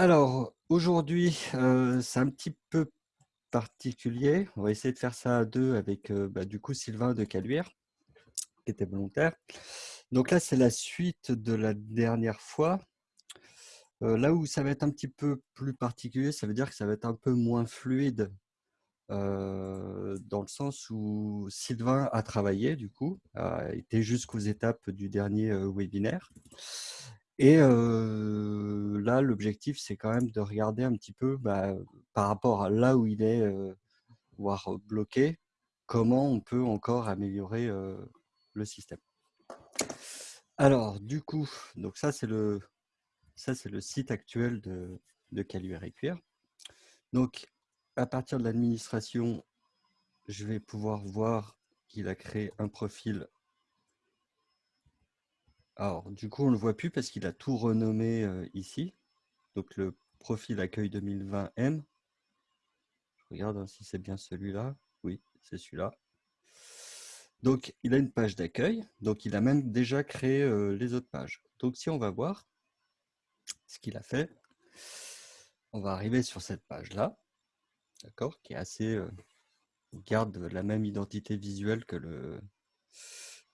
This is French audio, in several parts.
Alors, aujourd'hui, euh, c'est un petit peu particulier. On va essayer de faire ça à deux avec euh, bah, du coup Sylvain de Caluire, qui était volontaire. Donc là, c'est la suite de la dernière fois. Euh, là où ça va être un petit peu plus particulier, ça veut dire que ça va être un peu moins fluide dans le sens où Sylvain a travaillé, du coup, a été jusqu'aux étapes du dernier webinaire. Et là, l'objectif, c'est quand même de regarder un petit peu bah, par rapport à là où il est, voire bloqué, comment on peut encore améliorer le système. Alors, du coup, donc ça, c'est le, ça, c'est le site actuel de, de Caluire et Cuir. Donc, à partir de l'administration, je vais pouvoir voir qu'il a créé un profil. Alors, du coup, on ne le voit plus parce qu'il a tout renommé ici. Donc, le profil accueil 2020M. Je regarde hein, si c'est bien celui-là. Oui, c'est celui-là. Donc, il a une page d'accueil. Donc, il a même déjà créé les autres pages. Donc, si on va voir ce qu'il a fait, on va arriver sur cette page-là d'accord, qui est assez garde la même identité visuelle que le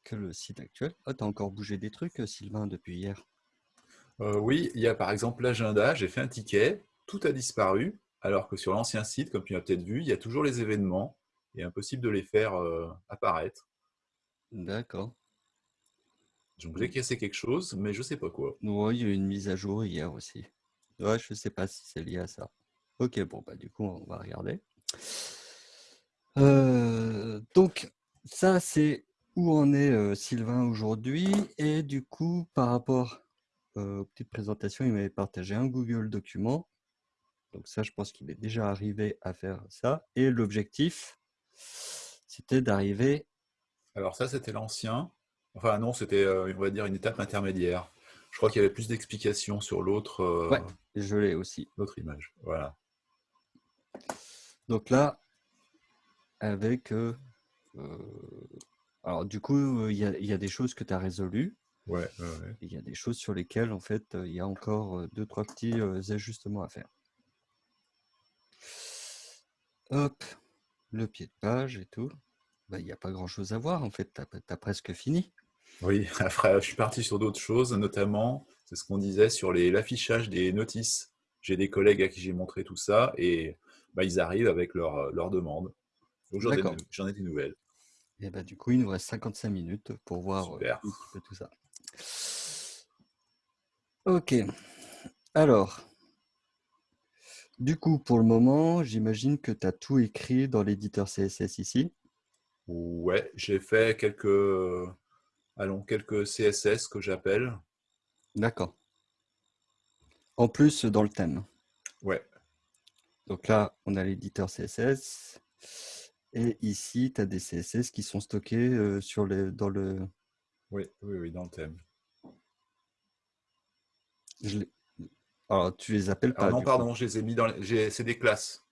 que le site actuel. Ah, tu as encore bougé des trucs, euh, Sylvain, depuis hier? Euh, Oui, il y a par exemple l'agenda, j'ai fait un ticket, tout a disparu, alors que sur l'ancien site, comme tu as peut-être vu, il y a toujours les événements, et impossible de les faire apparaître. D'accord. Donc j'ai cassé quelque chose, mais je ne sais pas quoi. Oui, il y a eu une mise à jour hier aussi. Ouais, je ne sais pas si c'est lié à ça. Ok, bon, bah, du coup, on va regarder. Euh, donc, ça, c'est où en est euh, Sylvain aujourd'hui. Et du coup, par rapport euh, aux petites présentations, il m'avait partagé un Google document. Donc ça, je pense qu'il est déjà arrivé à faire ça. Et l'objectif, c'était d'arriver... Alors ça, c'était l'ancien. Enfin non, c'était, on va dire, une étape intermédiaire. Je crois qu'il y avait plus d'explications sur l'autre. Ouais, je l'ai aussi. L'autre image, voilà. Donc là, avec... Euh, alors du coup, il y, a des choses que tu as résolues. Ouais, Il y a des choses sur lesquelles, en fait, il y a encore deux, trois petits ajustements à faire. Hop, le pied de page et tout. Bah, il n'y a pas grand-chose à voir, en fait, tu as, presque fini. Oui, après, je suis parti sur d'autres choses, notamment, c'est ce qu'on disait sur l'affichage des notices. J'ai des collègues à qui j'ai montré tout ça, et bah, ils arrivent avec leur, leur demande. Donc j'en ai, des nouvelles. Et bah, du coup, il nous reste 55 minutes pour voir euh, tout ça. Ok. Alors, du coup, pour le moment, j'imagine que tu as tout écrit dans l'éditeur CSS ici. Ouais, j'ai fait quelques, allons, quelques CSS que j'appelle. D'accord. En plus, dans le thème. Ouais. Donc là, on a l'éditeur CSS. Et ici, tu as des CSS qui sont stockés sur les, dans le... Oui, oui, oui, dans le thème. Alors, tu les appelles pas Non, pardon, je les ai mis dans... Les... C'est des classes.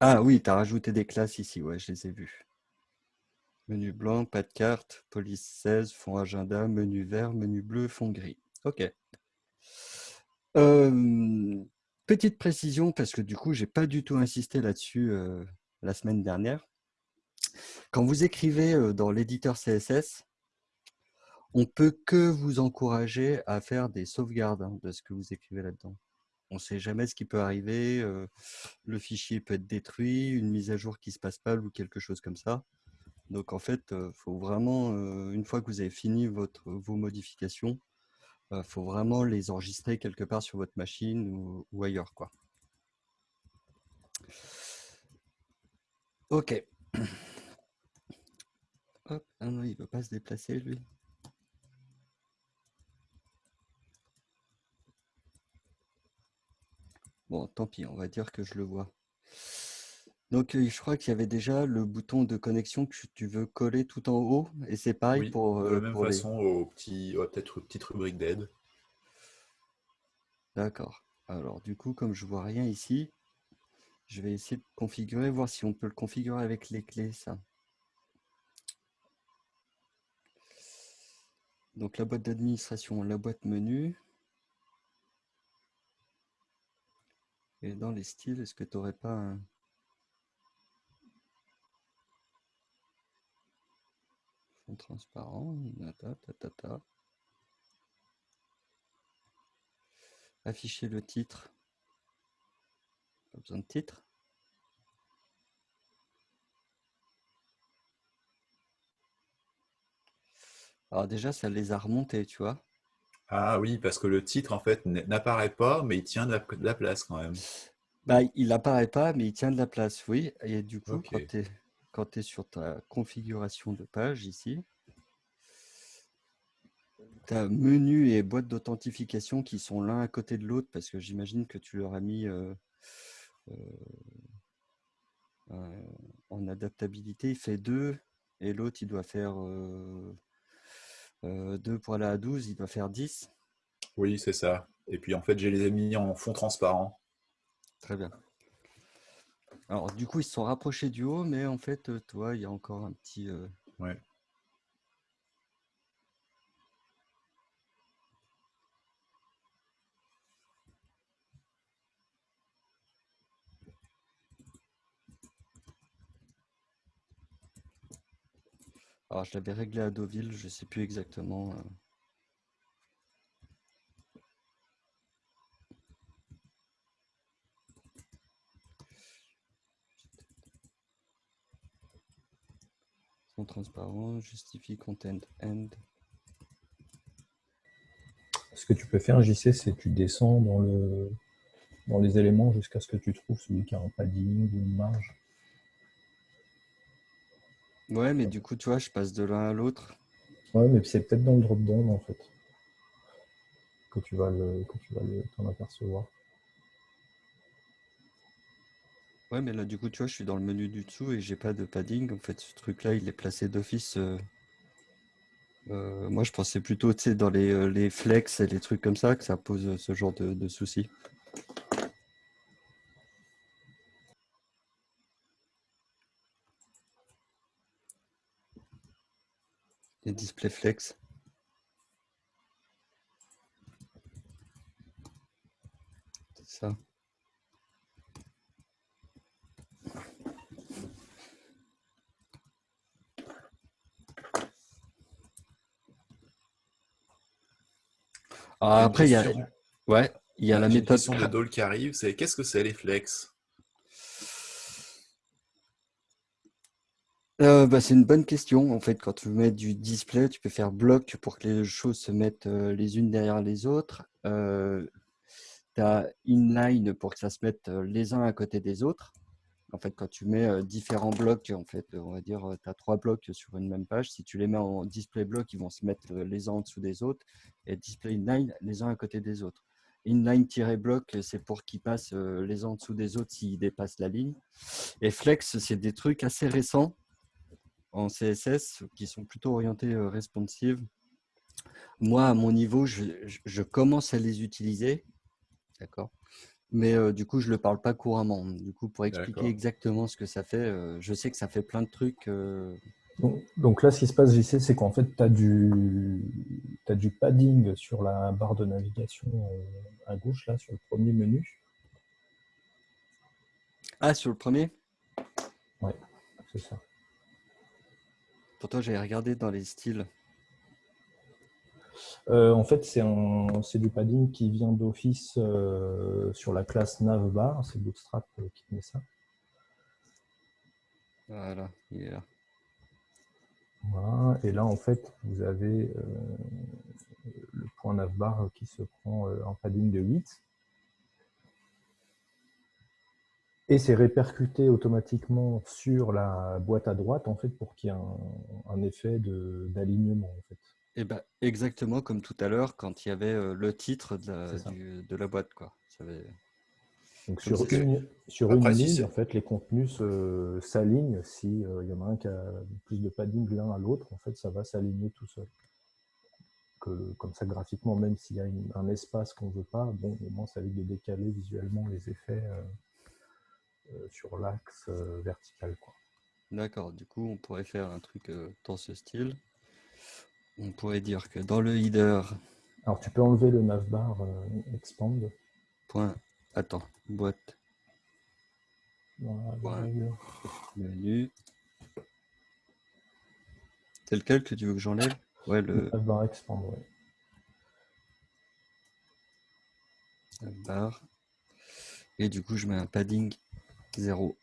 Ah oui, tu as rajouté des classes ici, ouais, je les ai vues. Menu blanc, pas de carte, police 16, fond agenda, menu vert, menu bleu, fond gris. OK. Euh, Petite précision, parce que du coup, je n'ai pas du tout insisté là-dessus euh, la semaine dernière. Quand vous écrivez euh, dans l'éditeur CSS, on peut que vous encourager à faire des sauvegardes hein, de ce que vous écrivez là-dedans. On ne sait jamais ce qui peut arriver. Euh, le fichier peut être détruit, une mise à jour qui ne se passe pas ou quelque chose comme ça. Donc en fait, il faut vraiment, une fois que vous avez fini votre, vos modifications, il euh, faut vraiment les enregistrer quelque part sur votre machine ou, ailleurs. Quoi. Ok. Hop, ah non, il ne veut pas se déplacer, lui. Bon, tant pis, on va dire que je le vois. Donc, je crois qu'il y avait déjà le bouton de connexion que tu veux coller tout en haut. Et c'est pareil pour. de la même façon, au petit, peut-être petite rubrique d'aide. D'accord. Alors, du coup, comme je vois rien ici, je vais essayer de configurer, voir si on peut le configurer avec les clés, ça. Donc, la boîte d'administration, la boîte menu. Et dans les styles, est-ce que tu n'aurais pas un... fond transparent Afficher le titre. Pas besoin de titre. Alors déjà, ça les a remontés, tu vois. Ah oui, parce que le titre, en fait, n'apparaît pas, mais il tient de la, place quand même. Bah, il n'apparaît pas, mais il tient de la place, oui. Et du coup, quand tu es, sur ta configuration de page ici, tu as menu et boîte d'authentification qui sont l'un à côté de l'autre, parce que j'imagine que tu leur as mis euh, euh, euh, en adaptabilité, il fait deux, et l'autre, il doit faire 2 pour aller à 12, il doit faire 10. Oui, c'est ça. Et puis en fait, j'ai les ai mis en fond transparent. Très bien. Alors du coup, ils se sont rapprochés du haut, mais en fait, euh, toi, il y a encore un petit... Euh, ouais. Alors, je l'avais réglé à Deauville, je ne sais plus exactement. Euh. Sont transparents, justifie content end. Ce que tu peux faire, JC, c'est que tu descends dans, le, dans les éléments jusqu'à ce que tu trouves celui qui a un padding ou une marge. Ouais, mais du coup, tu vois, je passe de l'un à l'autre. Ouais, mais c'est peut-être dans le drop-down, en fait, que tu vas le, que tu vas t'en apercevoir. Ouais, mais là, du coup, tu vois, je suis dans le menu du dessous et j'ai pas de padding. En fait, ce truc-là, il est placé d'office. Euh, euh, moi, je pensais plutôt, tu sais, dans les, euh, les, flex et les trucs comme ça, que ça pose ce genre de, de soucis. Les display flex. C'est ça. Ah, après, il y a, ouais, il y a la méthode. question de Dole qui arrive, c'est qu'est-ce que c'est les flex? Euh, bah, c'est une bonne question. En fait, quand tu mets du display, tu peux faire bloc pour que les choses se mettent euh, les unes derrière les autres. Euh, tu as inline pour que ça se mette les uns à côté des autres. En fait, quand tu mets différents blocs, en fait, on va dire, tu as trois blocs sur une même page. Si tu les mets en display bloc, ils vont se mettre les uns en dessous des autres. Et display inline, les uns à côté des autres. Inline-bloc, c'est pour qu'ils passent les uns en dessous des autres s'ils dépassent la ligne. Et flex, c'est des trucs assez récents en CSS qui sont plutôt orientés euh, responsive. Moi, à mon niveau, je, commence à les utiliser. D'accord mais euh, du coup, je ne le parle pas couramment. Du coup, pour expliquer exactement ce que ça fait, euh, je sais que ça fait plein de trucs. Donc, là, ce qui se passe, JC, c'est qu'en fait, tu as, du... as du padding sur la barre de navigation à gauche, là, sur le premier menu. Ah, sur le premier? Ouais, c'est ça. Pourtant, j'ai regardé dans les styles. Euh, en fait, c'est du padding qui vient d'office euh, sur la classe navbar. C'est Bootstrap euh, qui met ça. Voilà, il est là. Voilà, et là, en fait, vous avez le point navbar qui se prend en padding de 8. Et c'est répercuté automatiquement sur la boîte à droite, en fait, pour qu'il y ait un, effet d'alignement, en fait. Et eh ben, exactement comme tout à l'heure, quand il y avait euh, le titre de la, boîte. Quoi. Donc sur une, sur une ligne, en fait, les contenus s'alignent. S'il euh, y en a un qui a plus de padding l'un à l'autre, en fait, ça va s'aligner tout seul. Que, comme ça, graphiquement, même s'il y a un espace qu'on ne veut pas, bon, au moins, ça évite de décaler visuellement les effets. Euh, sur l'axe euh, vertical. D'accord, du coup, on pourrait faire un truc euh, dans ce style. On pourrait dire que dans le header... Alors, tu peux enlever le navbar expand. Point attends, boîte. Menu. C'est lequel que tu veux que j'enlève? Ouais, le. Barre expand, ouais. barre. Et du coup, je mets un padding 0.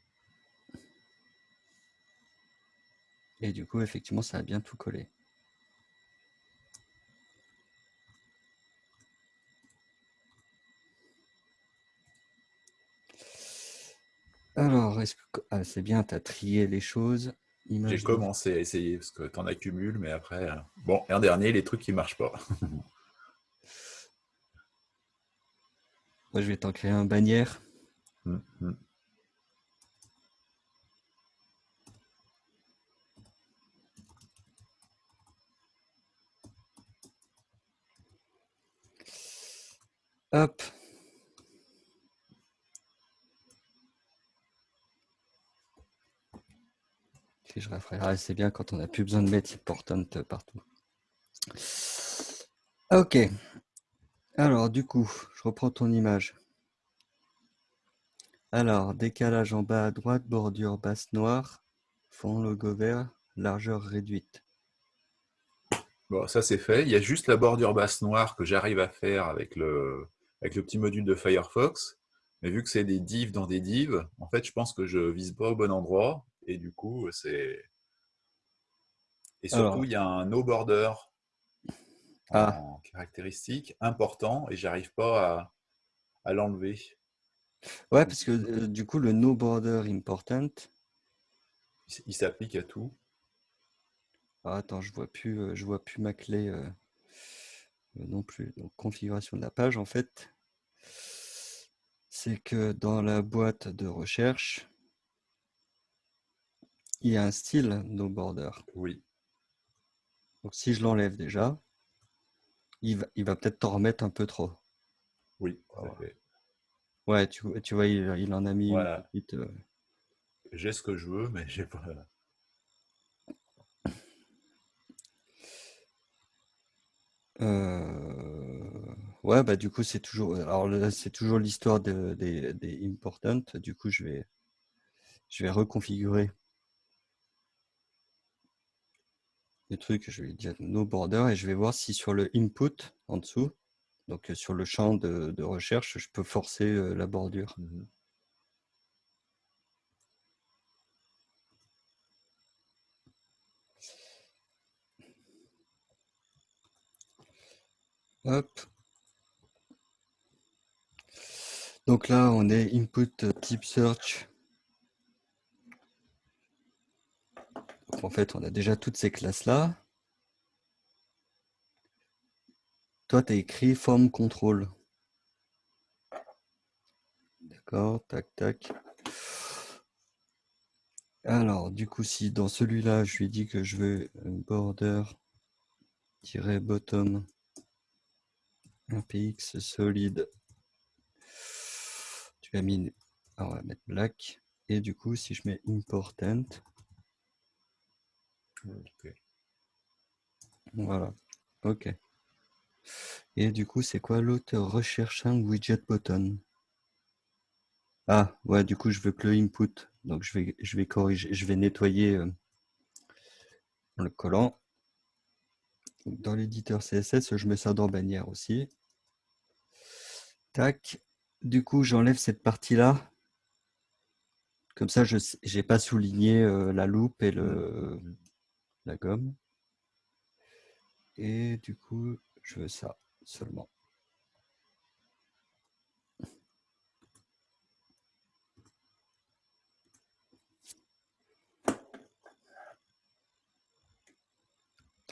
Et du coup, effectivement, ça a bien tout collé. Alors, est-ce que ah, c'est bien, tu as trié les choses. J'ai commencé à essayer parce que tu en accumules, mais après, euh, bon, un dernier, les trucs qui marchent pas. Moi, je vais t'en créer un bannière. Hum, hum. Hop. je ah, c'est bien quand on n'a plus besoin de mettre important partout. Ok. Alors, du coup, je reprends ton image. Alors, décalage en bas à droite, bordure basse noire, fond logo vert, largeur réduite. Bon, ça c'est fait. Il y a juste la bordure basse noire que j'arrive à faire avec le, avec le petit module de Firefox. Mais vu que c'est des divs dans des divs, en fait, je pense que je vise pas au bon endroit. Et du coup, c'est... Et surtout, il y a un no border ah. en caractéristique important et j'arrive pas à, l'enlever. Ouais, parce que euh, du coup, le no border important... Il s'applique à tout. Ah, attends, je vois plus, euh, je vois plus ma clé euh, non plus. Donc, configuration de la page, en fait, c'est que dans la boîte de recherche, il y a un style no border. Oui. Donc si je l'enlève déjà, il va, il va peut-être t'en remettre un peu trop. Oui, Ouais, tu, tu vois, il, en a mis une petite, euh, J'ai ce que je veux, mais j'ai pas. Euh, ouais, bah du coup c'est toujours. Alors c'est toujours l'histoire des, des important. Du coup, je vais, je vais reconfigurer le truc, je vais dire no border et je vais voir si sur le input en dessous, donc euh, sur le champ de, recherche, je peux forcer euh, la bordure. Mmh Donc là, on est input type search en fait, on a déjà toutes ces classes-là. Toi, tu as écrit form control. D'accord, tac, tac. Alors, du coup, si dans celui-là, je lui dis que je veux border-bottom un px solide, tu as mis, on va mettre black. Et du coup, si je mets important, voilà, ok. Et du coup, c'est quoi l'autre Recherche un widget button? Ah, ouais, du coup, je veux que le input. Donc, je vais, je vais corriger, je vais nettoyer euh, le collant. Dans l'éditeur CSS, je mets ça dans bannière aussi. Du coup, j'enlève cette partie-là. Comme ça, je n'ai pas souligné euh, la loupe et le, la gomme. Et du coup, je veux ça seulement.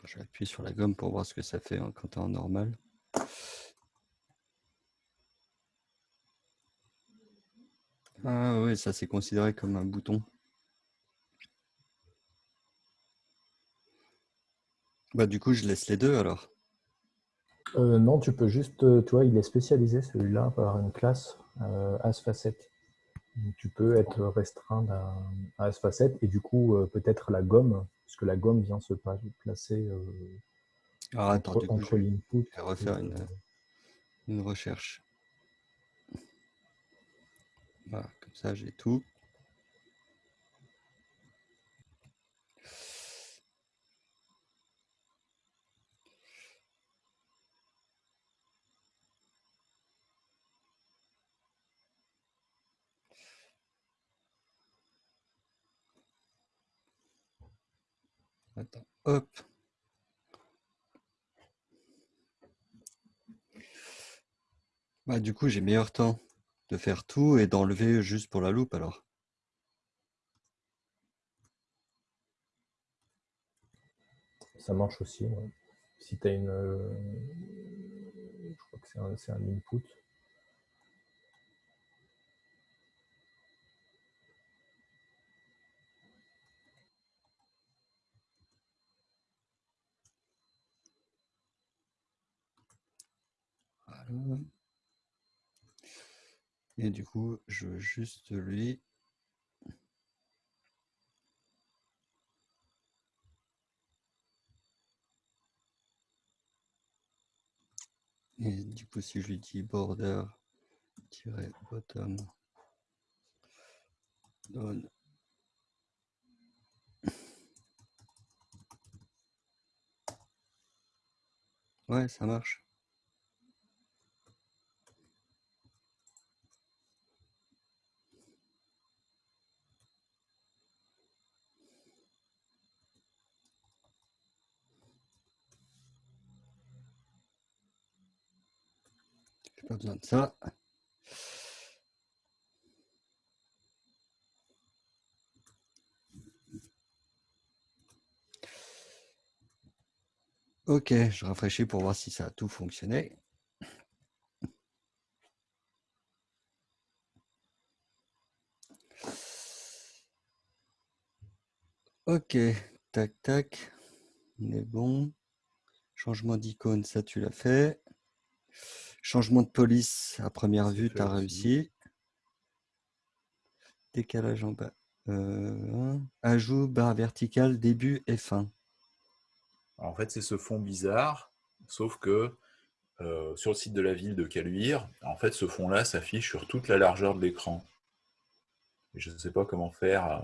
Je vais appuyer sur la gomme pour voir ce que ça fait quand en normal. Ah oui, ça c'est considéré comme un bouton. Bah, du coup, je laisse les deux alors. Euh, non, tu peux juste, euh, tu vois, il est spécialisé celui-là par une classe euh, as facette. tu peux être restreint à as facette et du coup peut-être la gomme, puisque la gomme vient se placer ah, attends, entre, l'input. refaire une, une recherche. Voilà, comme ça j'ai tout. Attends, hop. Bah, du coup, j'ai meilleur temps de faire tout et d'enlever juste pour la loupe alors? Ça marche aussi. Si tu as une. Euh, je crois que c'est un, un input. Et du coup, je veux juste lui Et du coup, si je lui dis border bottom donne Ouais, ça marche. Pas besoin de ça. Ok, je rafraîchis pour voir si ça a tout fonctionné. Ok, tac, tac, on est bon. Changement d'icône, ça tu l'as fait. Changement de police à première vue, tu as réussi. Décalage en bas. Euh, ajout, barre verticale, début et fin. en fait, c'est ce fond bizarre, sauf que euh, sur le site de la ville de Caluire, en fait, ce fond-là s'affiche sur toute la largeur de l'écran. Je ne sais pas comment faire. Euh,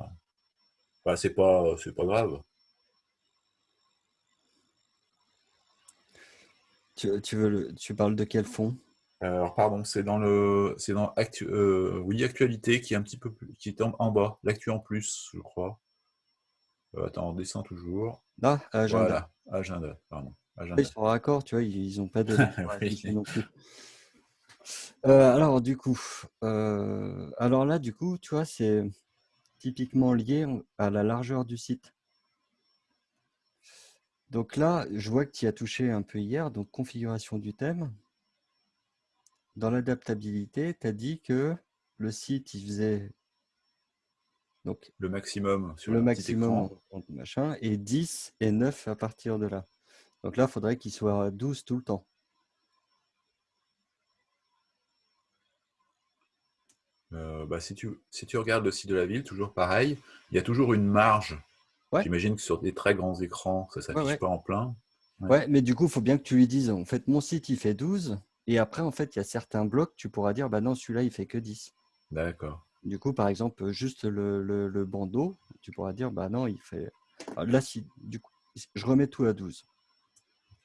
enfin, c'est pas, pas grave. Tu, veux tu parles de quel fond? Alors, pardon, c'est dans le, c'est dans actu, euh, oui, actualité qui est un petit peu plus, qui est en, bas, l'actu en plus, je crois. Euh, attends, on descend toujours. Ah, agenda. Voilà, agenda, pardon. Ils sont raccord, tu vois, ils n'ont pas de non plus. Euh, alors, du coup, alors là, du coup, tu vois, c'est typiquement lié à la largeur du site. Donc là, je vois que tu y as touché un peu hier, donc configuration du thème. Dans l'adaptabilité, tu as dit que le site, il faisait donc, le maximum sur le maximum machin, et 10 et 9 à partir de là. Donc là, il faudrait qu'il soit 12 tout le temps. Euh, bah, si, tu, si tu regardes le site de la ville, toujours pareil, il y a toujours une marge J'imagine que sur des très grands écrans, ça ne s'affiche pas en plein. Ouais. mais du coup, il faut bien que tu lui dises, en fait, mon site, il fait 12. Et après, en fait, il y a certains blocs, tu pourras dire, bah non, celui-là, il fait que 10. D'accord. Du coup, par exemple, juste le, bandeau, tu pourras dire, bah non, il fait... Ah, là, si, du coup, je remets tout à 12.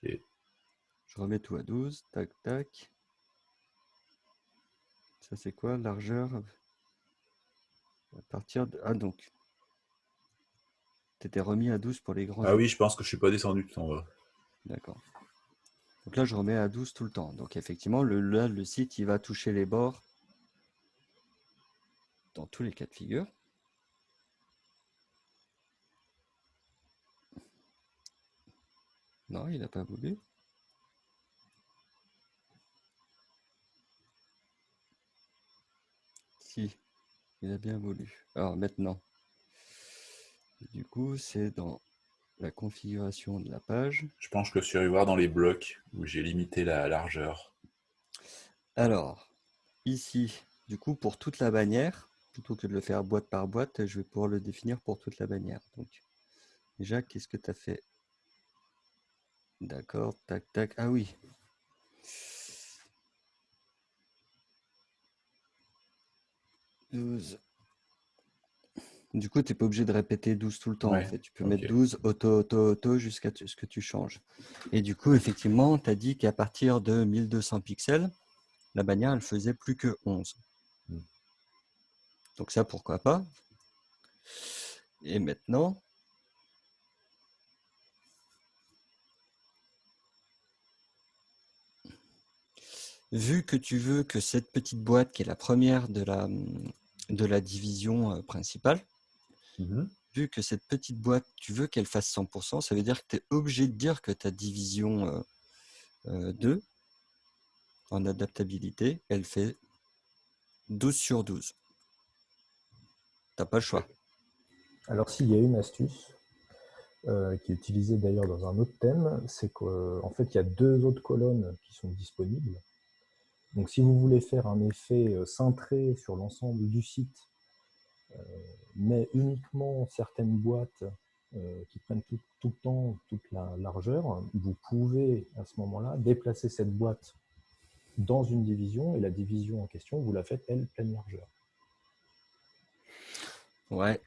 Je remets tout à 12, tac, tac. Ça, c'est quoi Largeur? À partir de... Ah, donc, tu étais remis à 12 pour les grands. Ah oui, je pense que je ne suis pas descendu tout en bas. D'accord. Donc là, je remets à 12 tout le temps. Donc effectivement, le, là, le site, il va toucher les bords dans tous les cas de figure. Non, il n'a pas voulu. Si, il a bien voulu. Alors maintenant, du coup, c'est dans la configuration de la page. Je pense que je suis allé voir dans les blocs où j'ai limité la largeur. Alors, ici, du coup, pour toute la bannière, plutôt que de le faire boîte par boîte, je vais pouvoir le définir pour toute la bannière. Donc, déjà, qu'est-ce que tu as fait? D'accord, tac, tac. Ah oui. 12. Du coup, tu n'es pas obligé de répéter 12 tout le temps. En fait. Tu peux mettre 12 auto, auto, auto jusqu'à ce que tu changes. Et du coup, effectivement, tu as dit qu'à partir de 1200 pixels, la bannière, elle faisait plus que 11. Hmm. Donc ça, pourquoi pas? Et maintenant, vu que tu veux que cette petite boîte, qui est la première de la, de la division euh, principale, Mmh Vu que cette petite boîte, tu veux qu'elle fasse 100%, ça veut dire que tu es obligé de dire que ta division 2, en adaptabilité, elle fait 12 sur 12. Tu n'as pas le choix. Alors s'il y a une astuce, qui est utilisée d'ailleurs dans un autre thème, c'est qu'en fait, il y a deux autres colonnes qui sont disponibles. Donc si vous voulez faire un effet cintré sur l'ensemble du site euh, mais uniquement certaines boîtes euh, qui prennent tout, le temps toute la largeur, vous pouvez à ce moment-là déplacer cette boîte dans une division et la division en question, vous la faites, elle, pleine largeur. Ouais.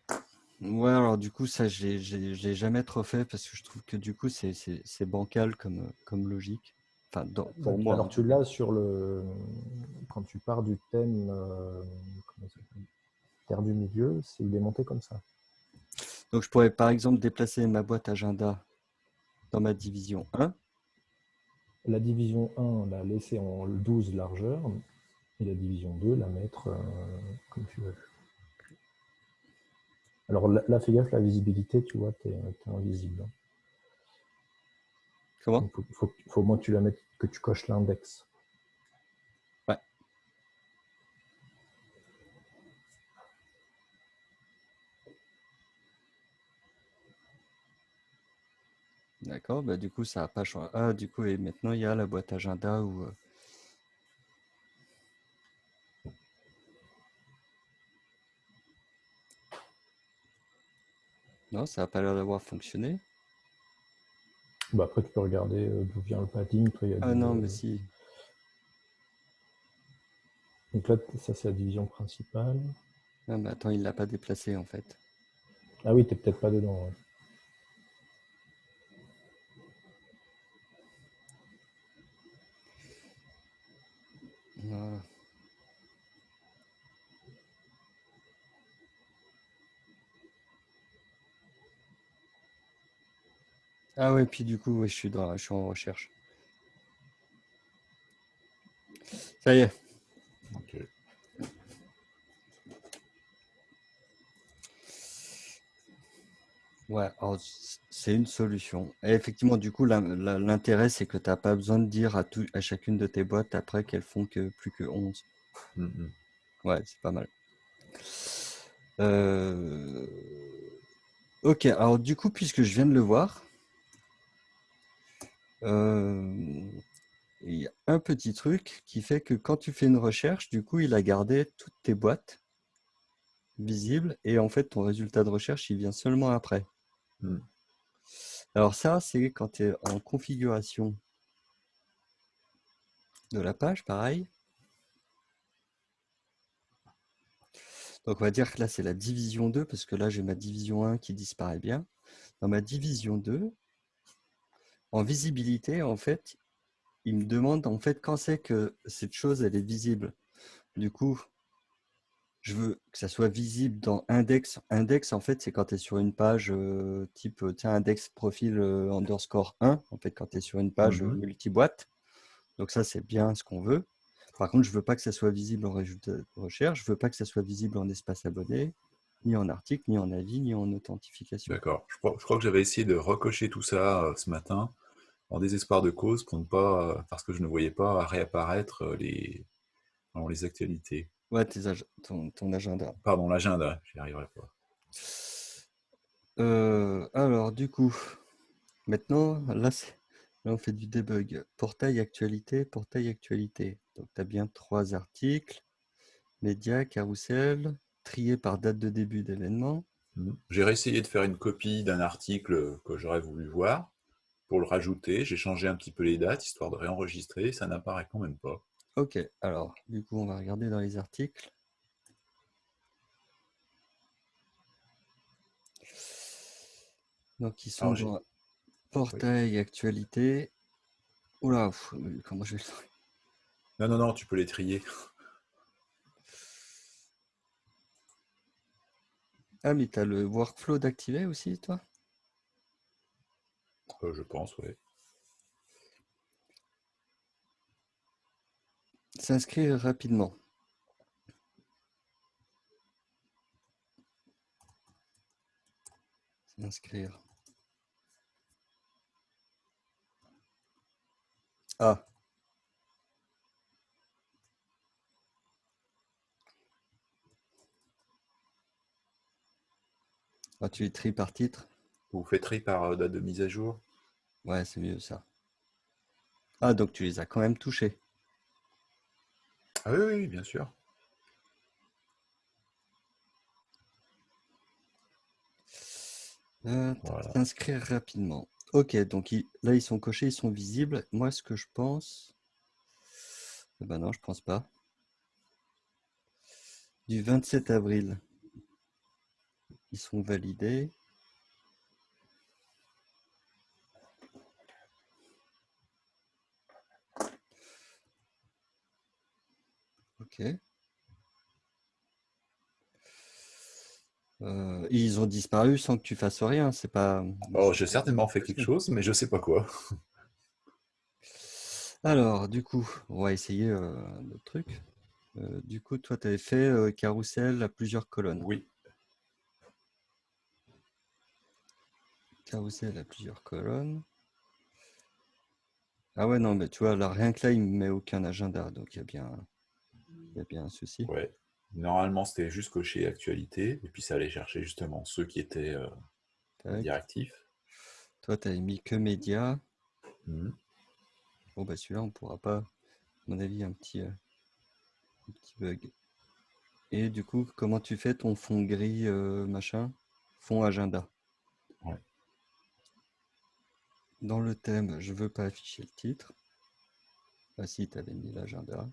Ouais, alors du coup, ça, j'ai jamais trop fait parce que je trouve que du coup, c'est bancal comme, comme logique. Enfin, pour moi. Alors, tu l'as sur le. Quand tu pars du thème. Euh, comment ça du milieu, c'est il est monté comme ça. Donc je pourrais par exemple déplacer ma boîte agenda dans ma division 1. La division 1, la laisser en 12 largeur, et la division 2, la mettre euh, comme tu veux. Alors là, fais gaffe, la visibilité, tu vois, tu es, invisible. Comment? Il faut, faut, au moins que tu la mettes, que tu coches l'index. D'accord, bah, du coup, ça n'a pas changé. Ah, du coup, et maintenant, il y a la boîte agenda où... Euh non, ça n'a pas l'air d'avoir fonctionné. Bah après, tu peux regarder euh, d'où vient le padding. ah non, mais si. Donc là, ça, c'est la division principale. Ah, mais attends, il ne l'a pas déplacé, en fait. Ah oui, tu n'es peut-être pas dedans. Ah ouais, puis du coup, je, suis dans, je suis en recherche. Ça y est. Ouais, c'est une solution. Et effectivement, du coup, l'intérêt, c'est que tu n'as pas besoin de dire à, tout, à chacune de tes boîtes après qu'elles font que plus que 11. Mmh. Ouais, c'est pas mal. Euh, ok, alors du coup, puisque je viens de le voir, euh, il y a un petit truc qui fait que quand tu fais une recherche, du coup, il a gardé toutes tes boîtes visibles et en fait, ton résultat de recherche, il vient seulement après. Mmh. Alors ça, c'est quand tu es en configuration de la page, pareil. Donc on va dire que là, c'est la division 2, parce que là, j'ai ma division 1 qui disparaît bien. Dans ma division 2, en visibilité, en fait, il me demande en fait quand c'est que cette chose, elle est visible. Du coup, je veux que ça soit visible dans index. Index, en fait, c'est quand tu es sur une page euh, type euh, index profil euh, underscore 1, en fait, quand tu es sur une page mmh multi-boîte. Donc ça, c'est bien ce qu'on veut. Par contre, je ne veux pas que ça soit visible en résultat de recherche. Je ne veux pas que ça soit visible en espace abonné, ni en article, ni en avis, ni en authentification. D'accord. Je crois, je crois, que j'avais essayé de recocher tout ça ce matin en désespoir de cause pour ne pas, parce que je ne voyais pas réapparaître les, les actualités. Ouais, ton, agenda. Pardon, l'agenda, j'y arriverai pas. Euh, alors, du coup, maintenant, là, là, on fait du debug. Portail actualité, portail actualité. Donc, tu as bien trois articles. Média, carousel, trié par date de début d'événement. Mmh. J'ai réessayé de faire une copie d'un article que j'aurais voulu voir pour le rajouter. J'ai changé un petit peu les dates, histoire de réenregistrer. Ça n'apparaît quand même pas. Ok, alors du coup on va regarder dans les articles. Donc ils sont dans portail, actualité. Oula, comment je vais le Non, non, non, tu peux les trier. Ah, mais tu as le workflow d'activer aussi, toi? Euh, je pense, oui. S'inscrire rapidement. S'inscrire. Ah. Ah, tu les tries par titre? Vous faites tri par euh, date de mise à jour Ouais, c'est mieux ça. Ah, donc tu les as quand même touchés Ah oui, oui, bien sûr. Euh, Inscrire rapidement. Ok, donc là, ils sont cochés, ils sont visibles. Moi, ce que je pense... Eh ben non, je pense pas. Du 27 avril. Ils sont validés. Ok. Euh, ils ont disparu sans que tu fasses rien, c'est pas... Oh, j'ai certainement fait quelque chose, mais je sais pas quoi. Alors, du coup, on va essayer euh, notre truc. Euh, du coup, toi, tu avais fait carrousel à plusieurs colonnes. Oui. Carrousel à plusieurs colonnes. Ah ouais, non, mais tu vois, là, rien que là, il ne met aucun agenda, donc il y a bien, il y a bien un souci. Ouais. Normalement, c'était juste cocher actualité, et puis ça allait chercher justement ceux qui étaient euh, directifs. Toi, tu as mis que médias. Mmh. Bon, bah celui-là, on ne pourra pas, à mon avis, un petit, euh, un petit bug. Et du coup, comment tu fais ton fond gris, euh, machin? Fond agenda. Ouais. Dans le thème, je veux pas afficher le titre. Ah si, tu avais mis l'agenda.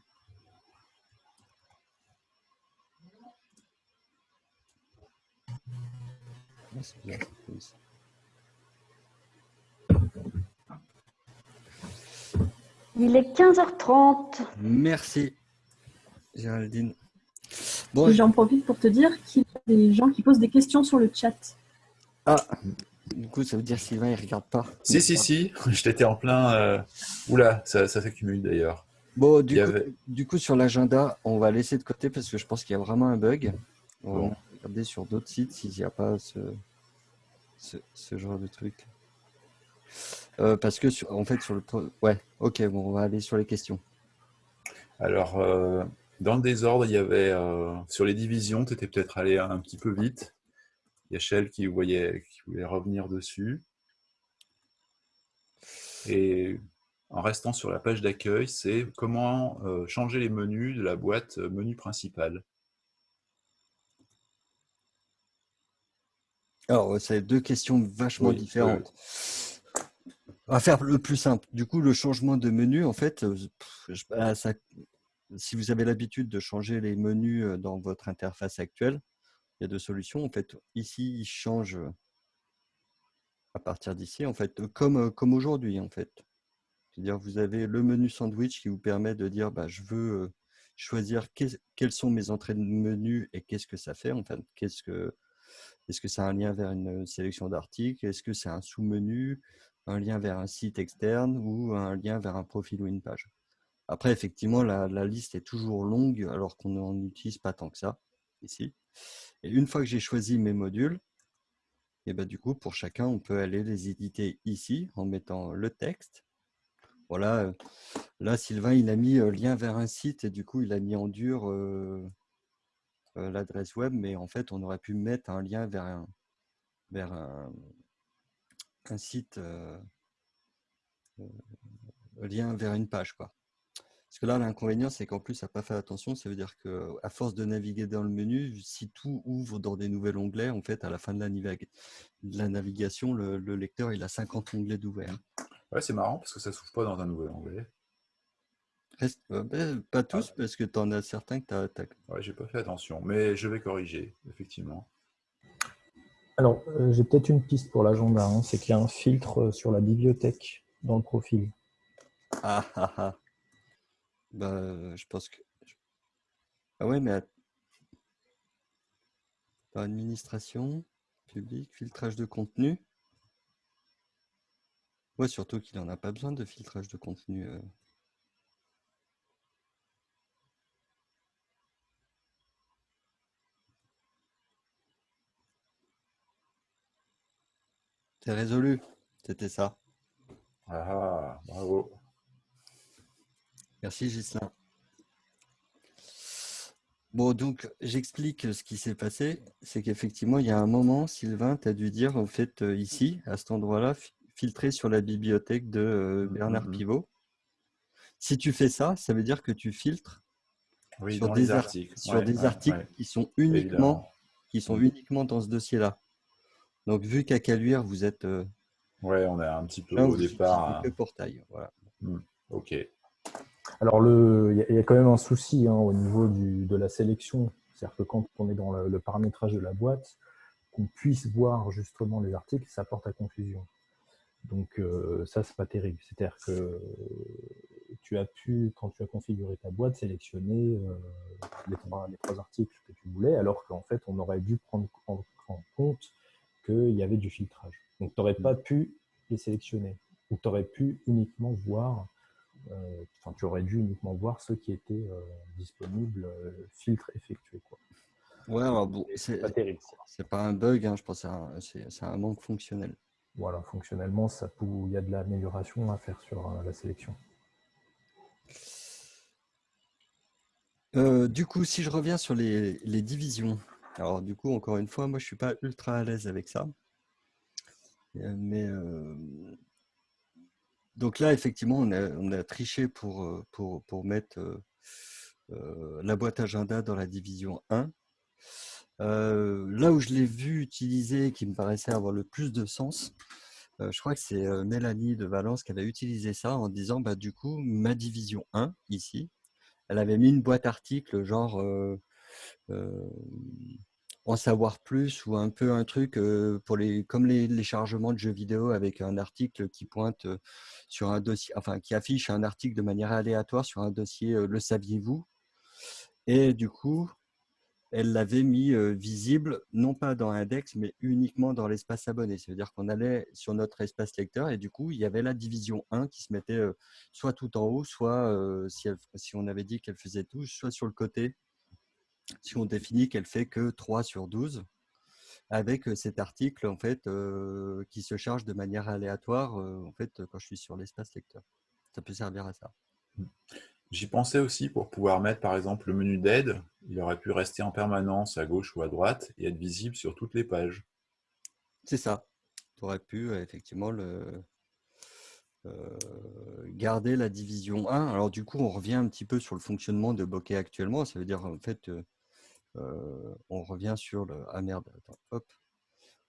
Il est 15h30. Merci, Géraldine. Bon, J'en profite pour te dire qu'il y a des gens qui posent des questions sur le chat. Ah, du coup, ça veut dire Sylvain, il ne regarde pas. Si, si, si, je t'étais en plein... Euh, oula, ça, ça s'accumule d'ailleurs. Bon, du coup, du coup, sur l'agenda, on va laisser de côté parce que je pense qu'il y a vraiment un bug. On va regarder sur d'autres sites s'il n'y a pas ce, ce, genre de truc. Euh, parce que, en fait, sur le... Ouais, ok, bon, on va aller sur les questions. Alors, euh, dans le désordre, il y avait... Euh, sur les divisions, tu étais peut-être allé un petit peu vite. Il y a Shell qui voulait revenir dessus. Et en restant sur la page d'accueil, c'est comment changer les menus de la boîte menu principal. Alors, c'est deux questions vachement différentes. On va faire le plus simple. Du coup, le changement de menu, en fait, euh, bah, si vous avez l'habitude de changer les menus euh, dans votre interface actuelle, il y a deux solutions. En fait, ici, il change euh, à partir d'ici, en fait, comme, comme aujourd'hui, en fait. C'est-à-dire, vous avez le menu sandwich qui vous permet de dire, bah, je veux choisir quelles sont mes entrées de menu et qu'est-ce que ça fait, en fait, qu'est-ce que est-ce que c'est un lien vers une sélection d'articles? Est-ce que c'est un sous-menu, un lien vers un site externe ou un lien vers un profil ou une page? Après, effectivement, la, liste est toujours longue alors qu'on n'en utilise pas tant que ça ici. Et une fois que j'ai choisi mes modules, et ben, du coup, pour chacun, on peut aller les éditer ici en mettant le texte. Voilà, euh, là, Sylvain, il a mis euh, lien vers un site et du coup, il a mis en dur euh, l'adresse web, mais en fait, on aurait pu mettre un lien vers un, vers un, site, euh, euh, lien vers une page. Quoi. Parce que là, l'inconvénient, c'est qu'en plus, ça n'a pas fait attention. Ça veut dire qu'à force de naviguer dans le menu, si tout ouvre dans des nouveaux onglets, en fait, à la fin de la, de la navigation, le, lecteur, il a 50 onglets d'ouvert. Ouais, c'est marrant parce que ça ne s'ouvre pas dans un nouvel onglet. Euh, pas tous, parce que tu en as certains que tu as... Ouais, j'ai pas fait attention, mais je vais corriger, effectivement. Alors, euh, j'ai peut-être une piste pour l'agenda. Hein. c'est qu'il y a un filtre sur la bibliothèque dans le profil. Ah ah ah. Bah, je pense que. Ah ouais, mais. administration, public, filtrage de contenu. Ouais, surtout qu'il n'en a pas besoin de filtrage de contenu. Euh. C'est résolu, c'était ça. Ah, bravo. Merci Gislain. Bon, donc j'explique ce qui s'est passé. C'est qu'effectivement, il y a un moment, Sylvain, tu as dû dire, en fait, euh, ici, à cet endroit-là, filtrer sur la bibliothèque de euh, Bernard mm-hmm. Pivot. Si tu fais ça, ça veut dire que tu filtres sur des articles, sur des articles qui sont uniquement qui sont mm. uniquement dans ce dossier-là. Donc, vu qu'à Caluire, vous êtes. Euh, ouais, on est un petit peu au départ. Le portail. Voilà. Mm. Ok. Alors, il y, a quand même un souci hein, au niveau de la sélection. C'est-à-dire que quand on est dans le, paramétrage de la boîte, qu'on puisse voir justement les articles, ça porte à confusion. Donc, euh, ça, c'est pas terrible. C'est-à-dire que tu as pu, quand tu as configuré ta boîte, sélectionner euh, les, trois, articles que tu voulais, alors qu'en fait, on aurait dû prendre en, compte qu'il y avait du filtrage. Donc, tu n'aurais pas pu les sélectionner. Ou tu aurais pu uniquement voir euh, enfin, tu aurais dû uniquement voir ceux qui étaient euh, disponibles, euh, filtre effectué. Quoi. Ouais, bon, c'est pas terrible. C'est pas un bug, hein, je pense que c'est un, manque fonctionnel. Voilà, fonctionnellement, ça il y a de l'amélioration à faire sur la sélection. du coup, si je reviens sur les, les, divisions, alors du coup, encore une fois, moi je suis pas ultra à l'aise avec ça. Mais donc là, effectivement, on a, triché pour, euh, mettre euh, euh, la boîte agenda dans la division 1. là où je l'ai vu utiliser, qui me paraissait avoir le plus de sens, je crois que c'est Mélanie de Valence qui avait utilisé ça en disant, bah, du coup, ma division 1, ici, elle avait mis une boîte article genre en savoir plus ou un peu un truc pour les comme les, chargements de jeux vidéo avec un article qui pointe sur un dossier, enfin qui affiche un article de manière aléatoire sur un dossier le saviez-vous? Et du coup, elle l'avait mis visible, non pas dans Index, mais uniquement dans l'espace abonné. Ça veut dire qu'on allait sur notre espace lecteur et du coup, il y avait la division 1 qui se mettait soit tout en haut, soit si on avait dit qu'elle faisait tout, soit sur le côté si on définit qu'elle fait que 3 sur 12, avec cet article en fait, qui se charge de manière aléatoire en fait, quand je suis sur l'espace lecteur. Ça peut servir à ça. Mmh. J'y pensais aussi pour pouvoir mettre par exemple le menu d'aide. Il aurait pu rester en permanence à gauche ou à droite et être visible sur toutes les pages. C'est ça. Tu aurais pu effectivement le, garder la division 1. Alors du coup, on revient un petit peu sur le fonctionnement de Bokeh actuellement. Ça veut dire en fait euh, on revient sur le ah merde hop.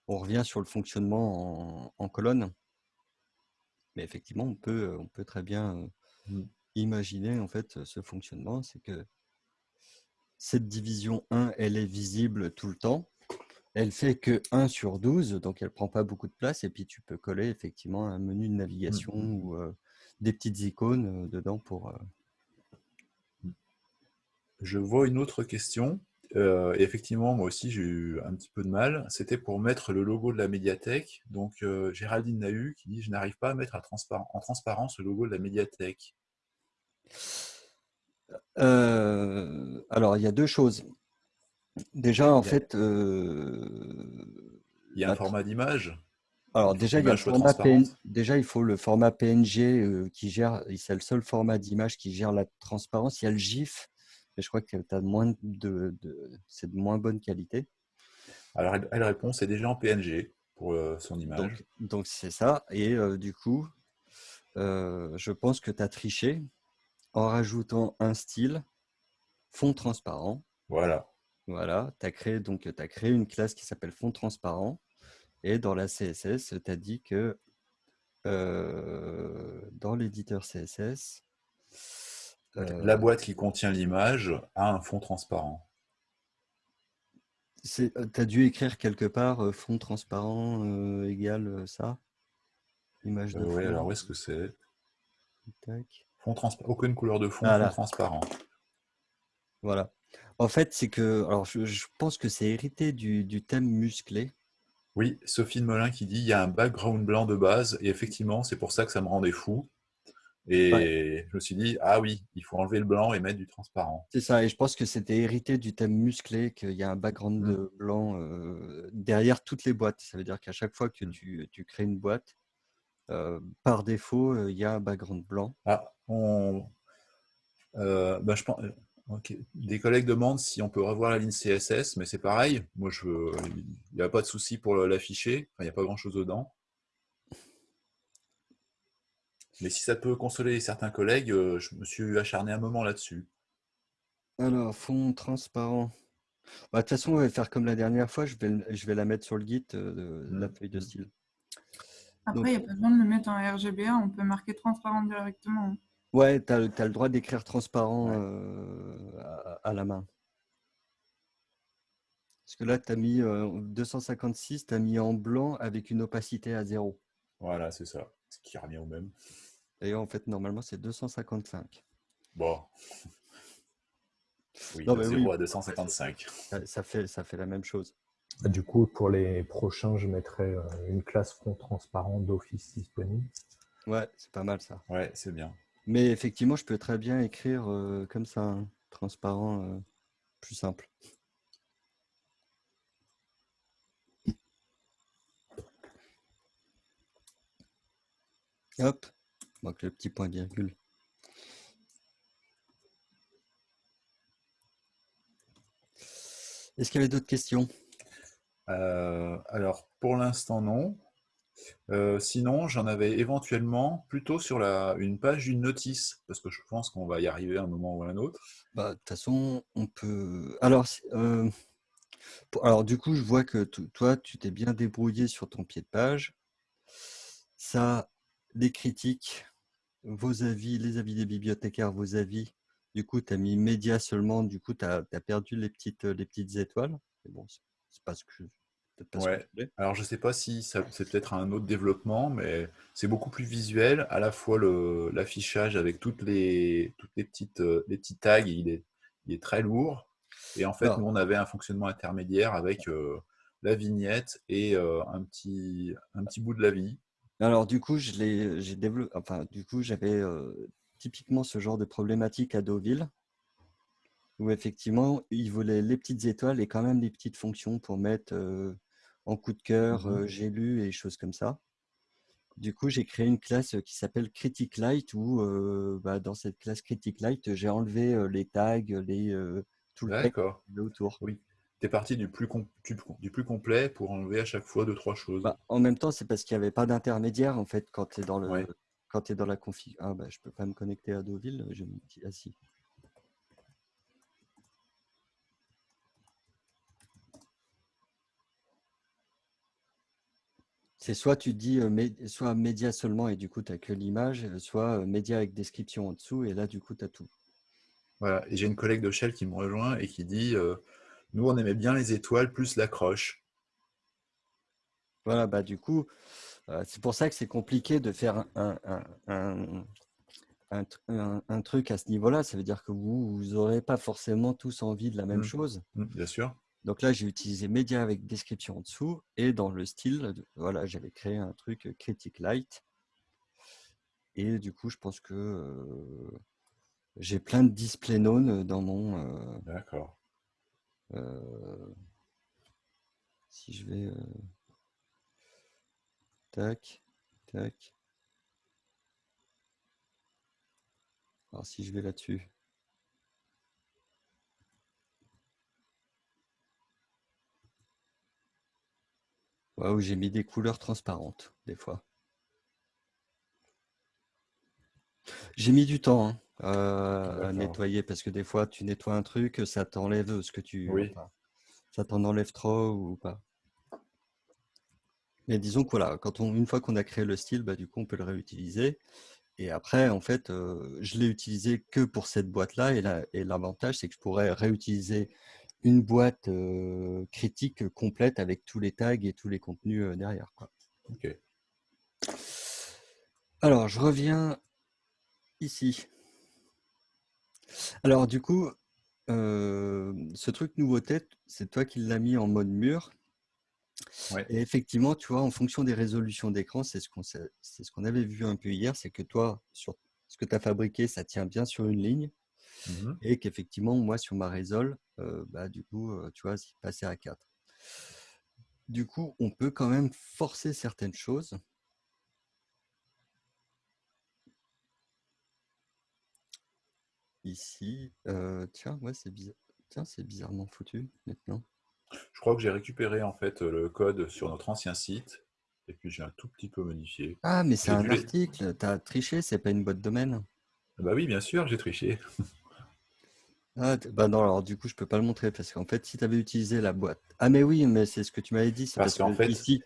On revient sur le fonctionnement en, colonne. Mais effectivement on peut on peut très bien euh, mmh. imaginer en fait ce fonctionnement. C'est que cette division 1 elle est visible tout le temps. Elle fait que 1 sur 12 donc elle prend pas beaucoup de place. Et puis tu peux coller effectivement un menu de navigation mmh, mmh. ou euh, des petites icônes dedans pour je vois une autre question euh, et effectivement, moi aussi, j'ai eu un petit peu de mal. C'était pour mettre le logo de la médiathèque. Donc, euh, Géraldine Nahu qui dit « Je n'arrive pas à mettre en transparence le logo de la médiathèque. Euh, alors, il y a deux choses. Déjà, en fait... il y a un format d'image alors déjà, il déjà, il faut le format PNG qui gère, c'est le seul format d'image qui gère la transparence. Il y a le GIF je crois que tu as moins de, c'est de moins bonne qualité. Alors, elle, répond, c'est déjà en PNG pour euh, son image. Donc, c'est ça. Et euh, du coup, euh, je pense que tu as triché en rajoutant un style fond transparent. Voilà. Voilà, tu as créé donc as créé une classe qui s'appelle fond transparent et dans la CSS, tu as dit que dans l'éditeur CSS, la boîte qui contient l'image a un fond transparent. Tu as dû écrire quelque part fond transparent égale ça? Image de Oui, alors où est-ce que c'est? Fond transparent. Aucune couleur de fond, fond transparent. Voilà. En fait, c'est que. Alors, je, pense que c'est hérité du, du, thème musclé. Oui, Sophie de Molin qui dit il y a un background blanc de base, et effectivement, c'est pour ça que ça me rendait fou. Et je me suis dit, ah oui, il faut enlever le blanc et mettre du transparent. C'est ça, et je pense que c'était hérité du thème musclé, qu'il y a un background mmh. de blanc euh, derrière toutes les boîtes. Ça veut dire qu'à chaque fois que mmh. tu, tu, crées une boîte, euh, par défaut, euh, il y a un background blanc. Ah, on... Ben, je pense... Des collègues demandent si on peut revoir la ligne CSS, mais c'est pareil. Moi, je il n'y a pas de souci pour l'afficher. il n'y a pas grand-chose dedans. Mais si ça peut consoler certains collègues, euh, je me suis acharné un moment là-dessus. Alors, fond transparent. Bah, de toute façon, on va faire comme la dernière fois. Je vais, je vais la mettre sur le Git euh, de, la mmh. feuille de style. Après, il n'y a pas besoin de le mettre en RGBA. On peut marquer transparent directement. Ouais, tu as, le droit d'écrire transparent euh, à, la main. Parce que là, tu as mis 256, tu as mis en blanc avec une opacité à zéro. Voilà, c'est ça. Ce qui revient au même. D'ailleurs, en fait, normalement, c'est 255. Bon. Oui, non, 0 à 255. Ça, fait, ça fait la même chose. Ah, du coup, pour les prochains, je mettrai euh, une classe front transparent d'office disponible. Ouais, c'est pas mal ça. Ouais, c'est bien. Mais effectivement, je peux très bien écrire euh, comme ça, hein, transparent, euh, plus simple. Hop, donc le petit point virgule. Est-ce qu'il y avait d'autres questions? Euh, Alors, pour l'instant, non. Euh, sinon, j'en avais éventuellement plutôt sur la, une page d'une notice, parce que je pense qu'on va y arriver à un moment ou à un autre. Bah, de toute façon, on peut... Alors, euh, alors, du coup, je vois que toi, tu t'es bien débrouillé sur ton pied de page. Ça, les critiques, vos avis, les avis des bibliothécaires, vos avis. Du coup, tu as mis média seulement, du coup, tu as, perdu les petites, les petites étoiles. bon, c'est pas ce que ouais. Alors, je sais pas si c'est peut-être un autre développement, mais c'est beaucoup plus visuel. À la fois l'affichage avec toutes les, toutes les petites, euh, les petits tags, il est, il est très lourd. Et en fait, nous, on avait un fonctionnement intermédiaire avec euh, la vignette et euh, un, petit, un petit bout de la vie. Alors du coup, je l'ai, j'ai développé, enfin du coup, j'avais typiquement ce genre de problématique à Deauville, où effectivement, il voulait les petites étoiles et quand même des petites fonctions pour mettre en coup de cœur, mmh j'ai lu et choses comme ça. Du coup, j'ai créé une classe qui s'appelle Critic Light, où bah, dans cette classe Critic Light, j'ai enlevé les tags, les, tout le texte autour. Oui tu es parti du plus, du, plus complet pour enlever à chaque fois deux, trois choses. Bah, en même temps, c'est parce qu'il n'y avait pas d'intermédiaire en fait quand tu es dans le quand tu es dans la config. Ah bah je peux pas me connecter à Deauville, je me dis ah si. C'est soit tu dis soit média seulement et du coup tu n'as que l'image, soit média avec description en dessous et là du coup tu as tout. Voilà, et j'ai une collègue de Shell qui me rejoint et qui dit nous, on aimait bien les étoiles plus l'accroche. Voilà, bah du coup, euh, c'est pour ça que c'est compliqué de faire un, un, truc à ce niveau-là. Ça veut dire que vous n'aurez pas forcément tous envie de la même mmh. chose. Mmh, bien sûr. Donc là, j'ai utilisé média avec description en dessous et dans le style, voilà, j'avais créé un truc critique light. Et du coup, je pense que euh, j'ai plein de display known dans mon. Euh, D'accord. Euh, si je vais... Euh, tac, tac. Alors si je vais là-dessus. Waouh, j'ai mis des couleurs transparentes, des fois. J'ai mis du temps. Hein. Euh, à nettoyer parce que des fois tu nettoies un truc, ça t'enlève ce que tu. Oui. ça t'en enlève trop ou pas. Mais disons que voilà, quand on, une fois qu'on a créé le style, bah, du coup on peut le réutiliser. Et après, en fait, euh, je l'ai utilisé que pour cette boîte-là. Et l'avantage, c'est que je pourrais réutiliser une boîte critique complète avec tous les tags et tous les contenus derrière. Quoi. Alors, je reviens ici. Alors, du coup, ce truc nouveau tête, c'est toi qui l'as mis en mode mur. Et effectivement, tu vois, en fonction des résolutions d'écran, c'est ce qu'on ce qu'on avait vu un peu hier, c'est que toi, sur ce que tu as fabriqué, ça tient bien sur une ligne. Mmh et qu'effectivement, moi, sur ma résol, bah, du coup, tu vois, c'est passé à 4. Du coup, on peut quand même forcer certaines choses. Ici, tiens, ouais, c'est bizarre. Tiens, c'est bizarrement foutu maintenant. Je crois que j'ai récupéré en fait le code sur notre ancien site et puis j'ai un tout petit peu modifié. Ah, mais c'est un article, tu as triché, c'est pas une boîte domaine. Bah oui, bien sûr, j'ai triché. Ah, bah non, alors du coup, je peux pas le montrer parce qu'en fait, si tu avais utilisé la boîte. Ah, mais oui, mais c'est ce que tu m'avais dit. Parce, qu'en fait, ici,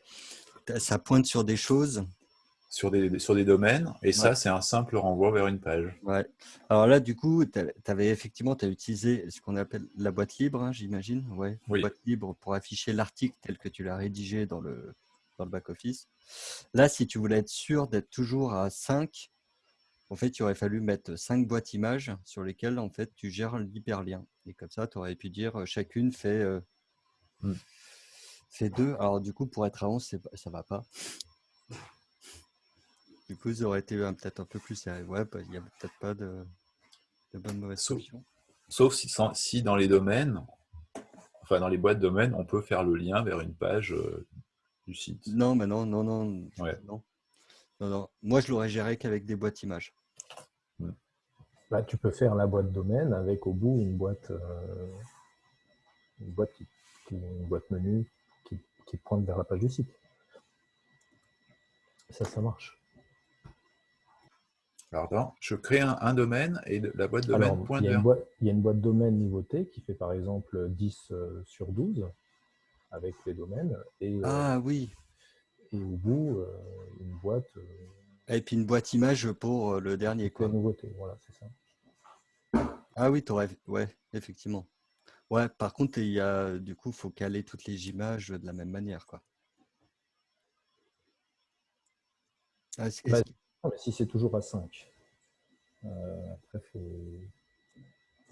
ça pointe sur des choses. Sur des, sur des domaines, et ça, c'est un simple renvoi vers une page. Ouais. Alors là, du coup, tu avais effectivement as utilisé ce qu'on appelle la boîte libre, hein, j'imagine. Ouais, oui. boîte libre pour afficher l'article tel que tu l'as rédigé dans le, dans le back-office. Là, si tu voulais être sûr d'être toujours à 5, en fait, il aurait fallu mettre cinq boîtes images sur lesquelles en fait, tu gères l'hyperlien. Et comme ça, tu aurais pu dire euh, chacune fait, mmh. fait deux. Alors du coup, pour être à 11, ça ne va pas. Du coup, ça aurait été peut-être un peu plus sérieux. Ouais, bah, il n'y a peut-être pas de, de bonne mauvaise solution. Sauf si, si, dans les domaines, enfin dans les boîtes domaines, on peut faire le lien vers une page du site. Non, mais non, non, non. non. Non, non. Moi, je l'aurais géré qu'avec des boîtes images. Bah, tu peux faire la boîte domaine avec au bout une boîte, euh, une boîte, une boîte menu qui, pointe vers la page du site. Ça, ça marche. Alors, je crée un, domaine et la boîte domaine pointe il vers... il y a une boîte domaine niveau T qui fait par exemple 10 euh, sur 12 avec les domaines. Et, euh, ah oui, et au bout, euh, une boîte. Euh, et puis une boîte image pour le dernier. Quoi. nouveauté, voilà, c'est ça. Ah oui, aurais... ouais, effectivement. Ouais, par contre, il y a, du coup, il faut caler toutes les images de la même manière. Quoi. Ah, bah, mais si c'est toujours à 5, après, faut...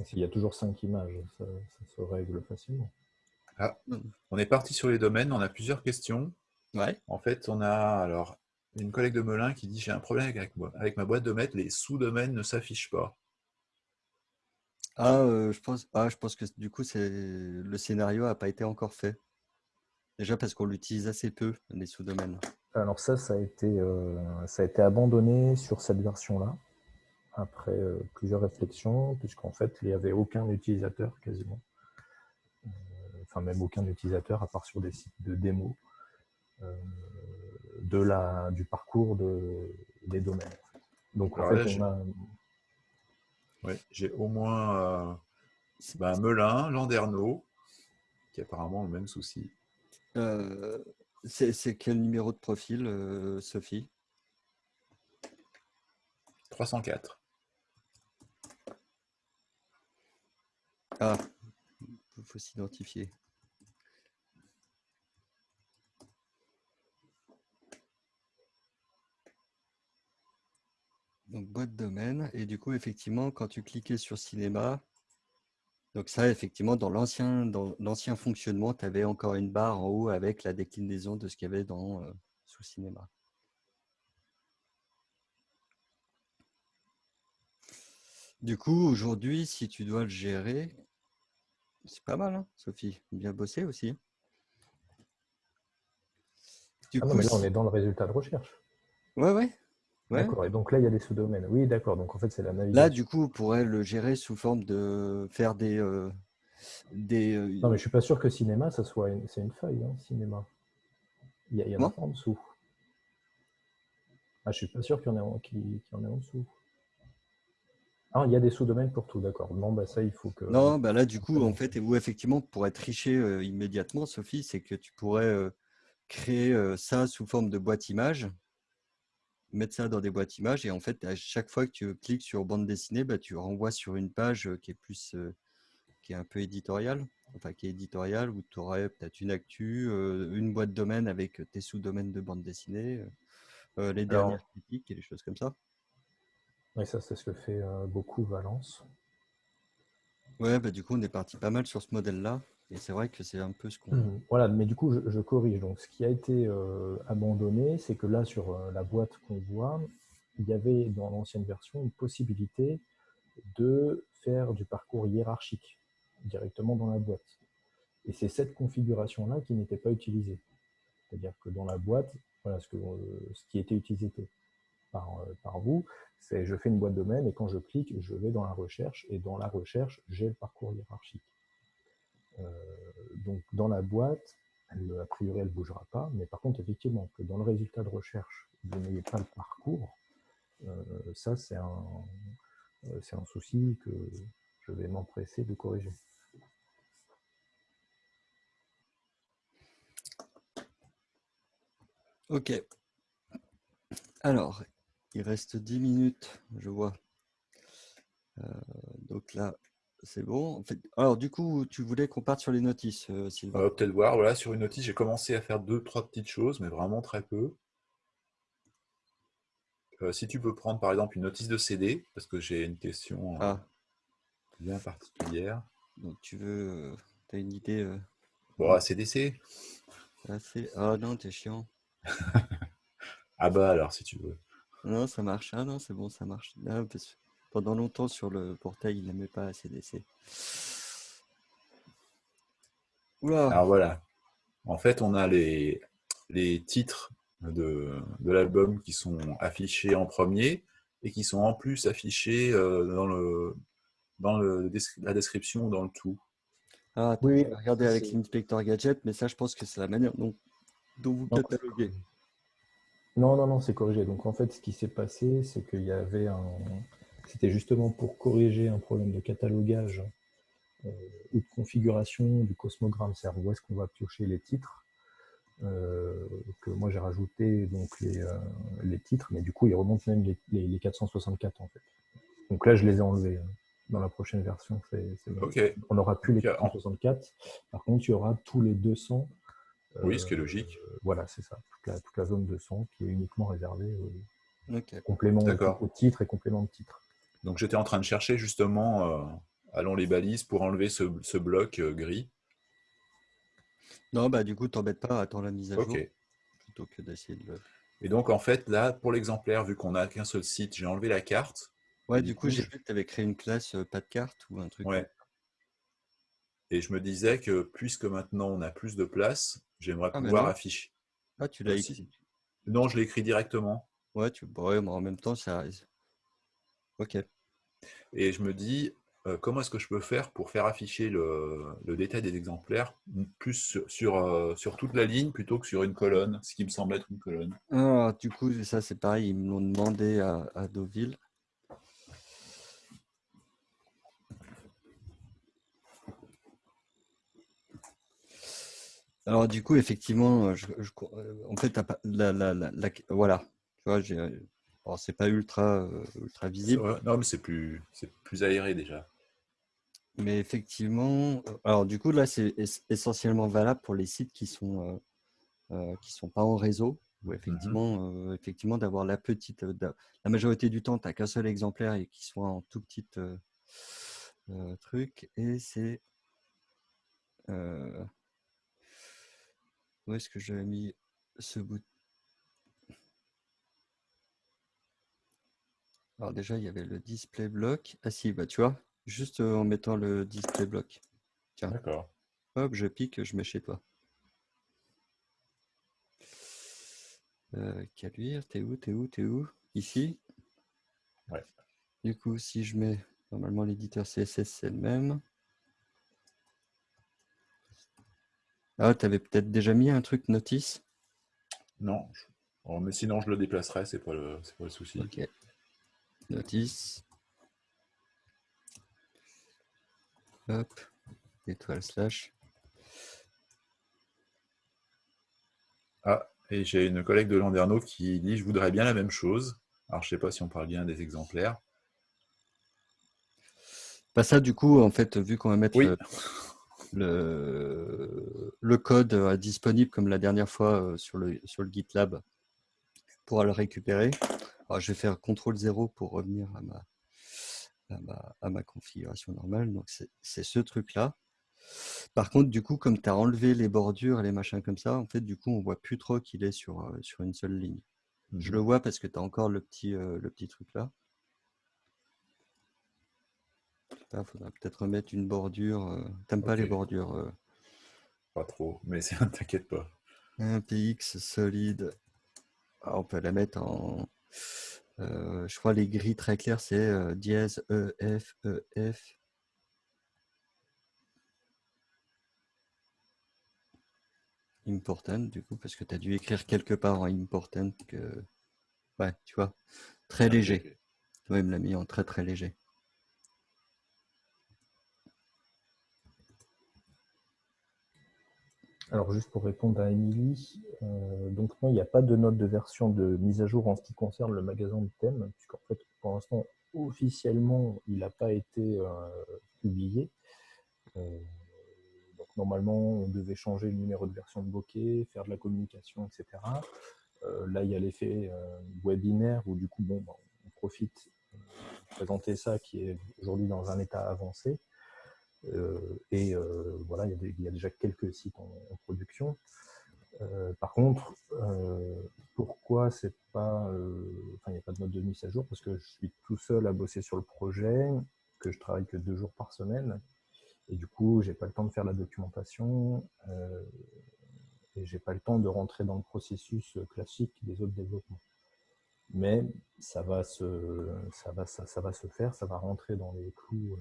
s'il y a toujours 5 images, ça, ça se règle facilement. Ah, on est parti sur les domaines, on a plusieurs questions. En fait, on a alors une collègue de Melun qui dit j'ai un problème avec, avec ma boîte de maître, les sous-domaines ne s'affichent pas. Ah, euh, je pense, ah, je pense que du coup, le scénario n'a pas été encore fait. Déjà parce qu'on l'utilise assez peu, les sous-domaines. Alors ça, ça a, été, euh, ça a été abandonné sur cette version-là, après euh, plusieurs réflexions, puisqu'en fait, il n'y avait aucun utilisateur quasiment. enfin, même aucun utilisateur, à part sur des sites de démo. Euh, de la, du parcours de, des domaines. Donc, en fait, j'ai au moins euh, ben, Melun, Landerneau, qui a apparemment le même souci. Euh, c'est quel numéro de profil, Sophie? 304. Ah, il faut s'identifier. Donc, boîte domaine. Et du coup, effectivement, quand tu cliquais sur cinéma, donc ça, effectivement, dans l'ancien fonctionnement, tu avais encore une barre en haut avec la déclinaison de ce qu'il y avait dans euh, sous cinéma. Du coup, aujourd'hui, si tu dois le gérer, c'est pas mal, hein, Sophie. Bien bossé aussi. Du ah coup, mais là, on est dans le résultat de recherche. Ouais, ouais. D'accord, et donc là, il y a des sous-domaines. Oui, d'accord, donc en fait, c'est la navigation. Là, du coup, on pourrait le gérer sous forme de faire des... Euh, des euh, non, mais je suis pas sûr que cinéma, ça soit une... c'est une feuille, hein, cinéma. Il y, a, il y en a en dessous. Ah, je suis pas sûr qu'il y, en ait, qu'il y en ait en dessous. Ah, il y a des sous-domaines pour tout, d'accord. Non, bah ça, il faut que... Non, bah là, du coup, en fait, et vous, effectivement, pour être triché euh, immédiatement, Sophie, c'est que tu pourrais créer ça sous forme de boîte image mettre ça dans des boîtes images et en fait, à chaque fois que tu cliques sur bande dessinée, bah, tu renvoies sur une page qui est plus qui est un peu éditoriale. enfin qui est éditorial, où tu aurais peut-être une actu, une boîte domaine avec tes sous-domaines de bande dessinée, les dernières critiques et les choses comme ça. Oui, ça, c'est ce que fait beaucoup Valence. Ouais, bah, du coup, on est parti pas mal sur ce modèle-là. Et c'est vrai que c'est un peu ce qu'on. Mmh. Voilà, mais du coup, je, corrige. Donc, ce qui a été abandonné, c'est que là, sur la boîte qu'on voit, il y avait dans l'ancienne version une possibilité de faire du parcours hiérarchique directement dans la boîte. Et c'est cette configuration-là qui n'était pas utilisée. C'est-à-dire que dans la boîte, voilà, ce, ce qui était utilisé par, par vous, c'est je fais une boîte domaine et quand je clique, je vais dans la recherche et dans la recherche, j'ai le parcours hiérarchique. Euh, donc dans la boîte, a priori, elle ne bougera pas, mais par contre, effectivement, que dans le résultat de recherche, vous n'ayez pas le parcours, euh, ça, c'est un, euh, un souci que je vais m'empresser de corriger. Ok. Alors, il reste 10 minutes, je vois. Donc là, c'est bon. alors, du coup, tu voulais qu'on parte sur les notices, euh, Sylvain? Va peut-être voir. Voilà, sur une notice, j'ai commencé à faire deux, trois petites choses, mais vraiment très peu. Euh, si tu peux prendre par exemple une notice de CD, parce que j'ai une question ah. bien particulière. Donc tu veux, tu as une idée Bon, ACDC. Ah non, t'es chiant. ah bah alors, si tu veux. Non, ça marche. Ah non, c'est bon, ça marche. Pendant longtemps, sur le portail, il n'aimait pas ACDC. Oula. Alors voilà. En fait, on a les, les titres de, de l'album qui sont affichés en premier et qui sont en plus affichés euh, dans, le, dans le, la description dans le tout. Ah, oui, regardez avec l'inspecteur gadget, mais ça, je pense que c'est la manière dont, dont vous cataloguez. Non, non, non, c'est corrigé. Donc en fait, ce qui s'est passé, c'est qu'il y avait un. C'était justement pour corriger un problème de catalogage euh, ou de configuration du cosmogramme, c'est-à-dire où est-ce qu'on va piocher les titres. Euh, que moi j'ai rajouté donc les, euh, les, titres, mais du coup ils remontent même les, les, 464 en fait. Donc là je les ai enlevés dans la prochaine version. On n'aura plus les 464, par contre il y aura tous les 200 oui, ce qui est logique. Euh, voilà, c'est ça. Toute la, zone de son qui est uniquement réservée au complément au, titre et complément de titre. Donc j'étais en train de chercher justement, euh, allons les balises, pour enlever ce, bloc euh, gris. Non, bah du coup, t'embête pas, attends la mise à jour. Plutôt que d'essayer de le... Et donc en fait, là, pour l'exemplaire, vu qu'on n'a qu'un seul site, j'ai enlevé la carte. Ouais, du, coup, j'ai vu que tu avais créé une classe pas de carte ou un truc. Ouais. Et je me disais que puisque maintenant on a plus de place, j'aimerais ah, pouvoir afficher. Ah, tu l'as écrit Non, je l'ai écrit directement. Ouais, tu... ouais, en même temps, ça Ok. Et je me dis, euh, comment est-ce que je peux faire pour faire afficher le, détail des exemplaires plus sur, sur, euh, sur, toute la ligne plutôt que sur une colonne, ce qui me semble être une colonne? Ah, Du coup, ça c'est pareil, ils me l'ont demandé à, à Deauville. Alors du coup, effectivement, je, en fait, la, la, la, voilà, tu vois, j'ai, euh, c'est pas ultra, ultra visible. Non, mais c'est plus, c'est plus aéré déjà. Mais effectivement, alors du coup là, c'est essentiellement valable pour les sites qui sont qui sont pas en réseau, où mmh effectivement, effectivement, d'avoir la petite, la majorité du temps, tu n'as qu'un seul exemplaire et qui soit en tout petit truc, et c'est où est-ce que j'avais mis ce bout Alors déjà, il y avait le display block. Ah si, bah tu vois, juste euh, en mettant le display block. Tiens. D'accord. Hop, je pique, je mets chez toi. Euh, Caluire, t'es où, t'es où, t'es où? Ici? Ouais. Du coup, si je mets, normalement l'éditeur CSS c'est le même. Ah, tu avais peut-être déjà mis un truc notice? Non. Oh, mais sinon, je le déplacerai, c'est pas, le... pas le souci. Ok. Notice. Hop. Étoile slash. Ah, et j'ai une collègue de Landerneau qui dit Je voudrais bien la même chose. Alors, je sais pas si on parle bien des exemplaires. Pas ça, du coup, en fait, vu qu'on va mettre. Oui. le, le code disponible comme la dernière fois sur le, sur le GitLab pour le récupérer. Alors, je vais faire CTRL 0 pour revenir à ma, à ma, à ma configuration normale. Donc, c'est ce truc-là. Par contre, du coup, comme tu as enlevé les bordures et les machins comme ça, en fait, du coup, on voit plus trop qu'il est sur, sur une seule ligne. Je le mmh vois parce que tu as encore le petit, le petit truc là. Il faudra peut-être remettre une bordure. T'aimes pas les bordures Pas trop, mais t'inquiète pas. Un PX solide. Ah, on peut la mettre en. Je crois les gris très clairs, c'est dièse E, F, E, F. Important, du coup, parce que tu as dû écrire quelque part en important que. Ouais, tu vois, très ah, léger. Tu vois, il me l'a mis en très très léger. Alors juste pour répondre à Émilie, euh, donc non, il n'y a pas de note de version de mise à jour en ce qui concerne le magasin de thèmes, puisqu'en fait pour l'instant officiellement il n'a pas été euh, publié. Euh, donc normalement on devait changer le numéro de version de bokeh, faire de la communication, etc. là il y a l'effet webinaire où du coup bon, bah, on profite de présenter ça qui est aujourd'hui dans un état avancé. Euh, et euh, voilà, il y, a déjà quelques sites en, production. Euh, par contre, pourquoi c'est pas, enfin, il n'y a pas de mode de mise à jour? Parce que je suis tout seul à bosser sur le projet, que je travaille que deux jours par semaine, et du coup, j'ai pas le temps de faire la documentation, et j'ai pas le temps de rentrer dans le processus classique des autres développements. Mais ça va se, ça va, ça, ça va se faire, ça va rentrer dans les clous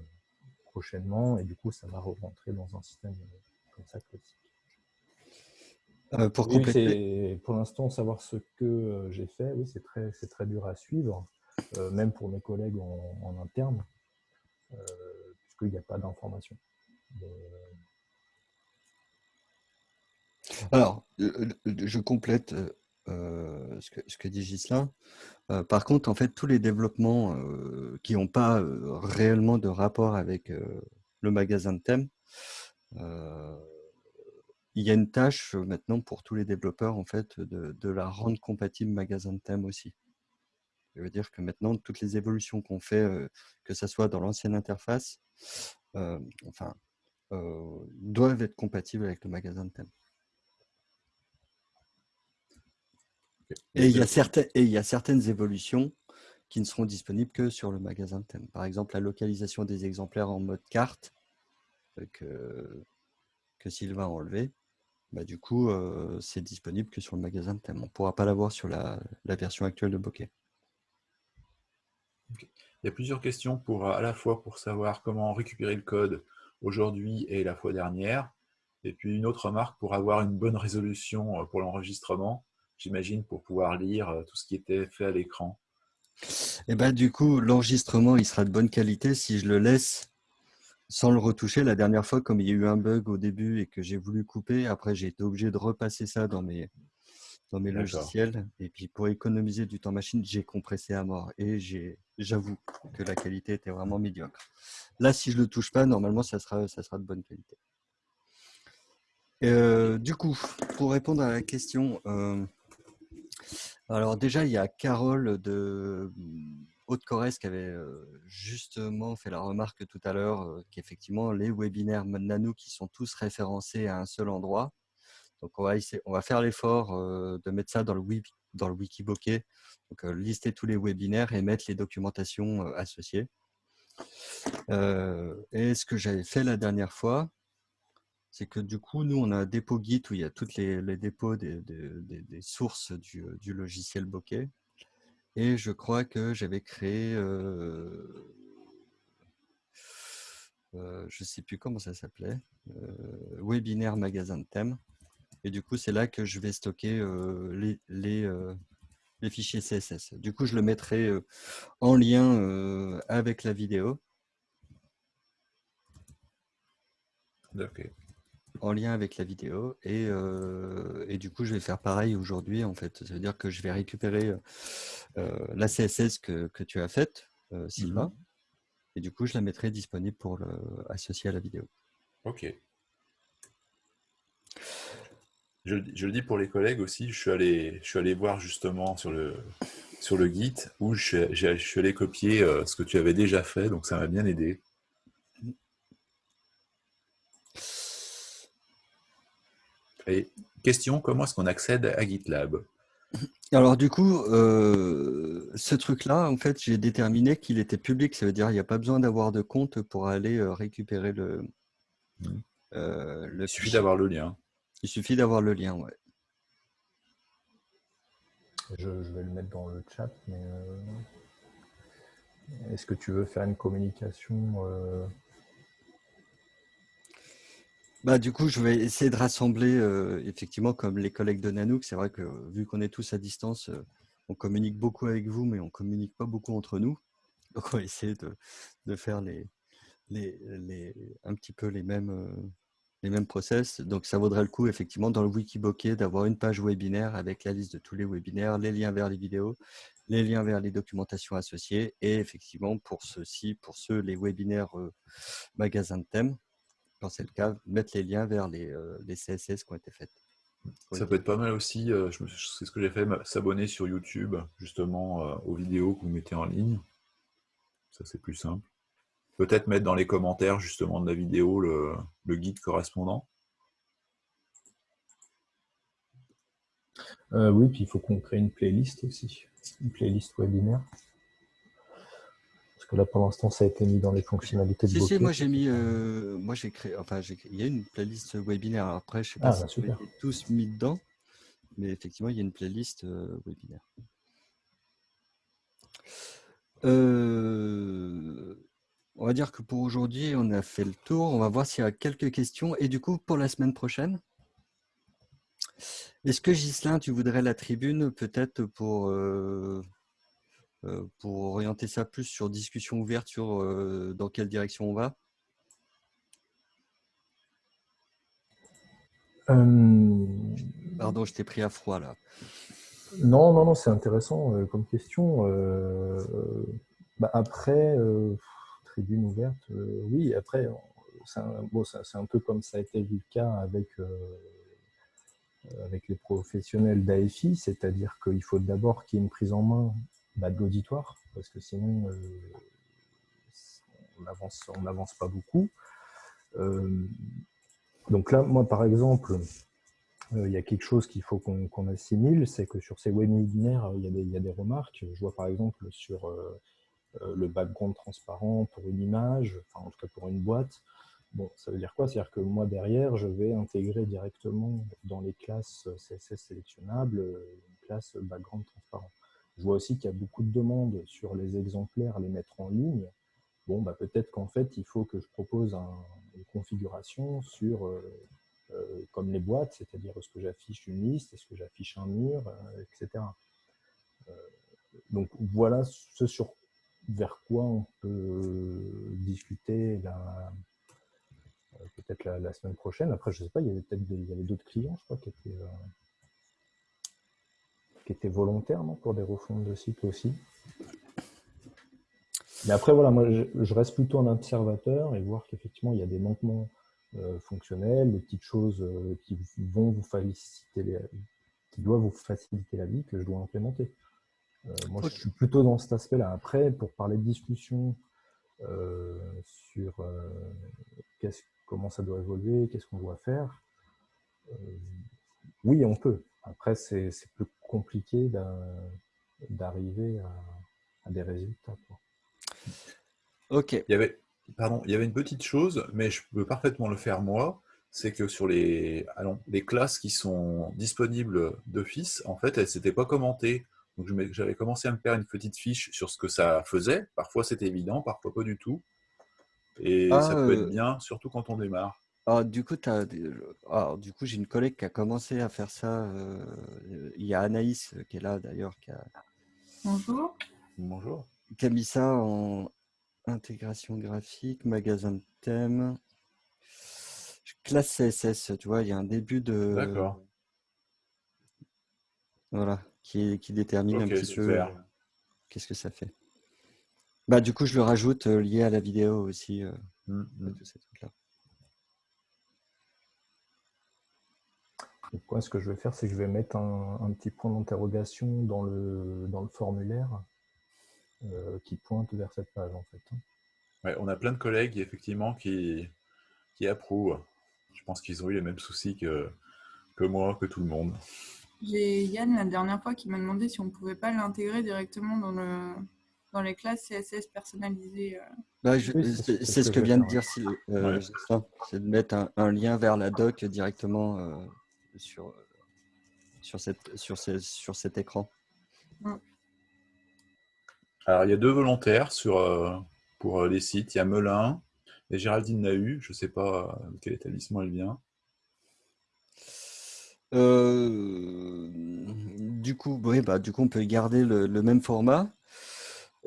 prochainement, et du coup, ça va rentrer dans un système euh, comme ça classique. Euh, pour compléter... pour l'instant, savoir ce que euh, j'ai fait, oui, c'est très, très dur à suivre, même pour mes collègues en, interne, puisqu'il n'y a pas d'information. Alors, je complète euh, ce, que, dit Gislain. Euh, par contre, en fait, tous les développements euh, qui n'ont pas réellement de rapport avec le magasin de thèmes, il y a une tâche maintenant pour tous les développeurs en fait de, la rendre compatible magasin de thèmes aussi. Je veux dire que maintenant, toutes les évolutions qu'on fait, que ce soit dans l'ancienne interface, enfin, doivent être compatibles avec le magasin de thèmes. Et il, y a certaines, et il y a certaines évolutions qui ne seront disponibles que sur le magasin de thème. Par exemple, la localisation des exemplaires en mode carte euh, que, que Sylvain a enlevé. Bah, du coup, euh, c'est disponible que sur le magasin de thème. On ne pourra pas l'avoir sur la, version actuelle de Bokeh. Il y a plusieurs questions pour à la fois pour savoir comment récupérer le code aujourd'hui et la fois dernière, et puis une autre remarque pour avoir une bonne résolution euh, pour l'enregistrement j'imagine, pour pouvoir lire euh, tout ce qui était fait à l'écran. Et eh ben, du coup, l'enregistrement, il sera de bonne qualité si je le laisse sans le retoucher. La dernière fois, comme il y a eu un bug au début et que j'ai voulu couper, après j'ai été obligé de repasser ça dans mes, dans mes logiciels. Et puis pour économiser du temps machine, j'ai compressé à mort. Et j'avoue que la qualité était vraiment médiocre. Là, si je ne le touche pas, normalement, ça sera, ça sera de bonne qualité. Euh, du coup, pour répondre à la question, euh, alors déjà, il y a Carole de mmh, Haute-Corrèze qui avait justement fait la remarque tout à l'heure qu'effectivement, les webinaires Nanou qui sont tous référencés à un seul endroit. Donc, on va, faire l'effort de mettre ça dans le, dans le donc lister tous les webinaires et mettre les documentations associées. et ce que j'avais fait la dernière fois, c'est que du coup, nous, on a un dépôt Git où il y a toutes les, dépôts des, sources du, logiciel Bokeh. Et je crois que j'avais créé, euh, euh, je ne sais plus comment ça s'appelait, euh, webinaire magasin de thèmes. Et du coup, c'est là que je vais stocker les, fichiers CSS. Du coup, je le mettrai en lien avec la vidéo. En lien avec la vidéo. Et, euh, et, du coup, je vais faire pareil aujourd'hui. En fait, ça veut dire que je vais récupérer euh, la CSS que, que, tu as faite, euh, Sylvain. Mhm. Et du coup, je la mettrai disponible pour le, associer à la vidéo. Ok. Je, le dis pour les collègues aussi, je suis allé, je suis allé voir justement sur le, sur le Git où je, je suis allé copier euh, ce que tu avais déjà fait, donc ça m'a bien aidé. Et question, comment est-ce qu'on accède à GitLab? Alors du coup, euh, ce truc-là, en fait, j'ai déterminé qu'il était public. Ça veut dire qu'il n'y a pas besoin d'avoir de compte pour aller euh, récupérer le, mmh. le Il suffit d'avoir le lien. Il suffit d'avoir le lien, ouais. Je, vais le mettre dans le chat, mais euh, est-ce que tu veux faire une communication euh? Bah, Du coup, je vais essayer de rassembler, euh, effectivement, comme les collègues de Nanook. C'est vrai que vu qu'on est tous à distance, on communique beaucoup avec vous, mais on ne communique pas beaucoup entre nous. Donc, on va essayer de, faire les, les, un petit peu les mêmes les mêmes process. Donc, ça vaudrait le coup, effectivement, dans le Wikibokeh, d'avoir une page webinaire avec la liste de tous les webinaires, les liens vers les vidéos, les liens vers les documentations associées et effectivement, pour ceux-ci, pour ceux, les webinaires euh, magasins de thèmes, quand c'est le cas, mettre les liens vers les, euh, les CSS qui ont été faits. Ça peut être pas mal aussi, euh, c'est ce que j'ai fait, s'abonner sur YouTube, justement, aux vidéos que vous mettez en ligne. Ça, c'est plus simple. Peut-être mettre dans les commentaires justement de la vidéo le, guide correspondant. Euh, oui, puis il faut qu'on crée une playlist aussi, une playlist webinaire. Que là, pour l'instant, ça a été mis dans les fonctionnalités de Si, si, moi j'ai mis, euh, moi j'ai créé, enfin, il y a une playlist webinaire. Après, je sais pas ah, si bah, tous mis dedans, mais effectivement, il y a une playlist euh, webinaire. Euh, on va dire que pour aujourd'hui, on a fait le tour. On va voir s'il y a quelques questions. Et du coup, pour la semaine prochaine, est-ce que Gislain, tu voudrais la tribune peut-être pour, euh, pour orienter ça plus sur discussion ouverte sur euh, dans quelle direction on va Pardon, je t'ai pris à froid là. Non, non, non, c'est intéressant comme question. Bah, après, tribune ouverte, euh, oui, après, c'est un, bon, un, peu comme ça a été le cas avec, euh, avec les professionnels d'AFI, c'est-à-dire qu'il faut d'abord qu'il y ait une prise en main de l'auditoire, parce que sinon, euh, on n'avance pas beaucoup. donc là, moi, par exemple, il y a quelque chose qu'il faut qu'on assimile, c'est que sur ces webinaires, il, il, y a des remarques. Je vois par exemple sur euh, le background transparent pour une image, enfin en tout cas pour une boîte. Bon, ça veut dire quoi? C'est-à-dire que moi derrière, je vais intégrer directement dans les classes CSS sélectionnables une classe background transparent. Je vois aussi qu'il y a beaucoup de demandes sur les exemplaires, les mettre en ligne. Bon, bah, peut-être qu'en fait, il faut que je propose une configuration sur, euh, euh, comme les boîtes, c'est-à-dire est-ce que j'affiche une liste, est-ce que j'affiche un mur, etc. donc voilà ce sur vers quoi on peut discuter euh, peut-être la, semaine prochaine. Après, je ne sais pas, il y avait peut-être d'autres clients, je crois, qui étaient, euh, qui étaient volontaires pour des refontes de cycle aussi. Mais après, voilà, moi, je, reste plutôt un observateur et voir qu'effectivement, il y a des manquements euh, fonctionnels, des petites choses qui vont vous faciliter qui doivent vous faciliter la vie que je dois implémenter. Euh, moi, je suis plutôt dans cet aspect-là. Après, pour parler de discussion euh, sur euh, comment ça doit évoluer, qu'est-ce qu'on doit faire, oui, on peut. Après, c'est plus compliqué d'arriver à, des résultats. Ok. Il y, avait, pardon, il y avait une petite chose, mais je peux parfaitement le faire moi. C'est que sur les, allons, les classes qui sont disponibles d'office, en fait, elles ne s'étaient pas commentées. Donc j'avais commencé à me faire une petite fiche sur ce que ça faisait. Parfois c'était évident, parfois pas du tout. Et ah, ça peut être euh, bien, surtout quand on démarre. Ah, du coup, du coup, j'ai une collègue qui a commencé à faire ça. Euh, il y a Anaïs qui est là d'ailleurs. A... Bonjour. Bonjour. Qui a mis ça en intégration graphique, magasin de thème, classe CSS. Tu vois, il y a un début de. D'accord. Voilà qui, détermine un petit peu qu'est-ce que ça fait. Bah, du coup, je le rajoute euh, lié à la vidéo aussi. Euh, mmh, mmh. Donc, ce que je vais faire, c'est que je vais mettre un, petit point d'interrogation dans le, dans le formulaire euh, qui pointe vers cette page, en fait. Ouais, on a plein de collègues, effectivement, qui, qui approuvent. Je pense qu'ils ont eu les mêmes soucis que, que moi, que tout le monde. J'ai Yann la dernière fois qui m'a demandé si on ne pouvait pas l'intégrer directement dans, le, dans les classes CSS personnalisées. Euh. Bah, c'est ce que, vient de dire euh, c'est de mettre un, lien vers la doc directement euh, sur, sur, cette, sur, sur cet écran. Alors, il y a deux volontaires sur, pour les sites. Il y a Melun et Géraldine Nahu. Je ne sais pas de quel établissement elle vient. Euh, du coup, oui, bah, du coup, on peut garder le, même format.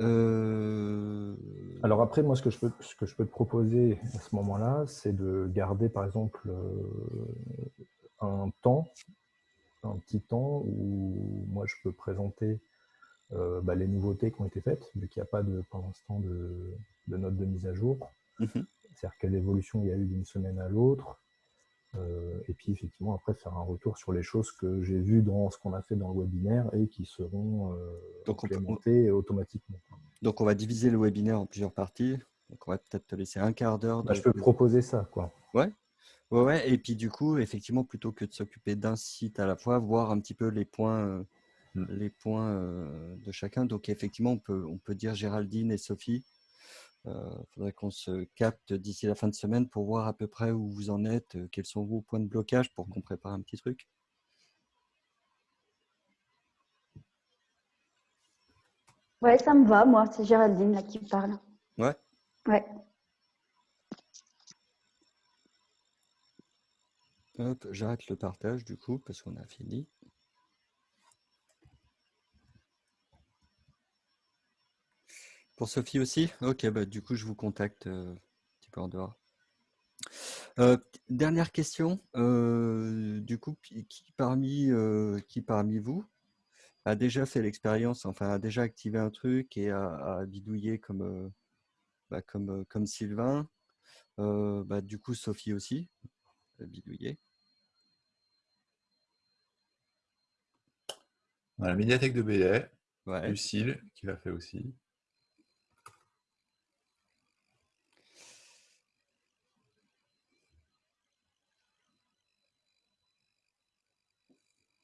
Euh, Alors après, moi, ce que je peux, ce que je peux te proposer à ce moment-là, c'est de garder, par exemple, euh, un temps, un petit temps où moi, je peux présenter bah, les nouveautés qui ont été faites, vu qu'il n'y a pas de, pour l'instant de, de notes de mise à jour. Mmh C'est-à-dire quelle évolution il y a eu d'une semaine à l'autre, euh, et puis effectivement après faire un retour sur les choses que j'ai vues dans ce qu'on a fait dans le webinaire et qui seront euh, implémentées automatiquement. Donc on va diviser le webinaire en plusieurs parties. Donc on va peut-être te laisser un quart d'heure. Bah, je peux proposer ça. Quoi. Ouais. Ouais. Ouais, Et puis du coup, effectivement, plutôt que de s'occuper d'un site à la fois, voir un petit peu les points, euh, hmm. les points de chacun. Donc effectivement, on peut, on peut dire Géraldine et Sophie il euh, faudrait qu'on se capte d'ici la fin de semaine pour voir à peu près où vous en êtes, euh, quels sont vos points de blocage pour qu'on prépare un petit truc. Ouais, ça me va, moi. C'est Géraldine là qui parle. Ouais. Ouais. J'arrête le partage du coup parce qu'on a fini. Pour Sophie aussi? Ok, bah, du coup, je vous contacte euh, un petit peu en dehors. Euh, dernière question. Euh, du coup, qui, parmi, vous a déjà fait l'expérience, enfin a déjà activé un truc et a, bidouillé comme, bah, Sylvain? Bah, Du coup, Sophie aussi a bidouillé. la médiathèque de Belay, Lucille qui l'a fait aussi.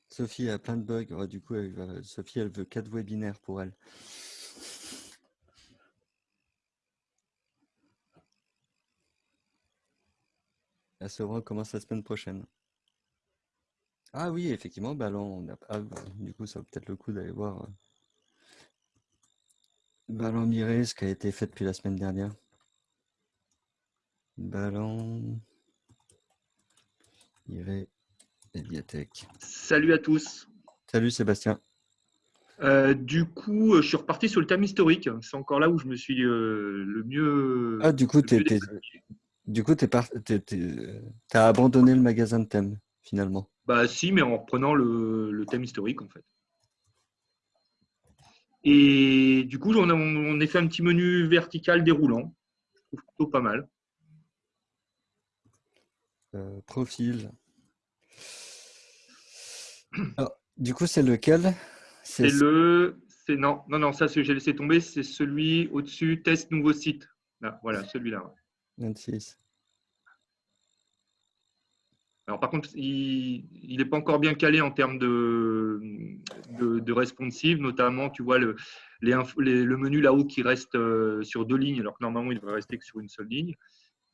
Sophie a plein de bugs. du coup, Sophie, elle veut quatre webinaires pour elle. La Sevran commence la semaine prochaine. Ah oui, effectivement, ballon. Ah, du coup, ça vaut peut-être le coup d'aller voir euh, Ballon Miré, ce qui a été fait depuis la semaine dernière. Ballon Miré Médiathèque. Salut à tous. Salut Sébastien. Euh, du coup, je suis reparti sur le thème historique. C'est encore là où je me suis euh, le mieux. Ah, du coup, tu du coup, as abandonné le magasin de thème finalement. Bah si, mais en reprenant le, thème historique en fait. Et du coup, on a, on a, fait un petit menu vertical déroulant. Je trouve plutôt pas mal. Euh, profil. du coup, c'est lequel? C'est le. Non, non, non, ça, j'ai laissé tomber. C'est celui au-dessus, test nouveau site. Là, voilà, celui-là. 26. Alors, par contre, il n'est pas encore bien calé en termes de, de, responsive, notamment, tu vois, le, les, le menu là-haut qui reste euh, sur deux lignes, alors que normalement, il devrait rester que sur une seule ligne.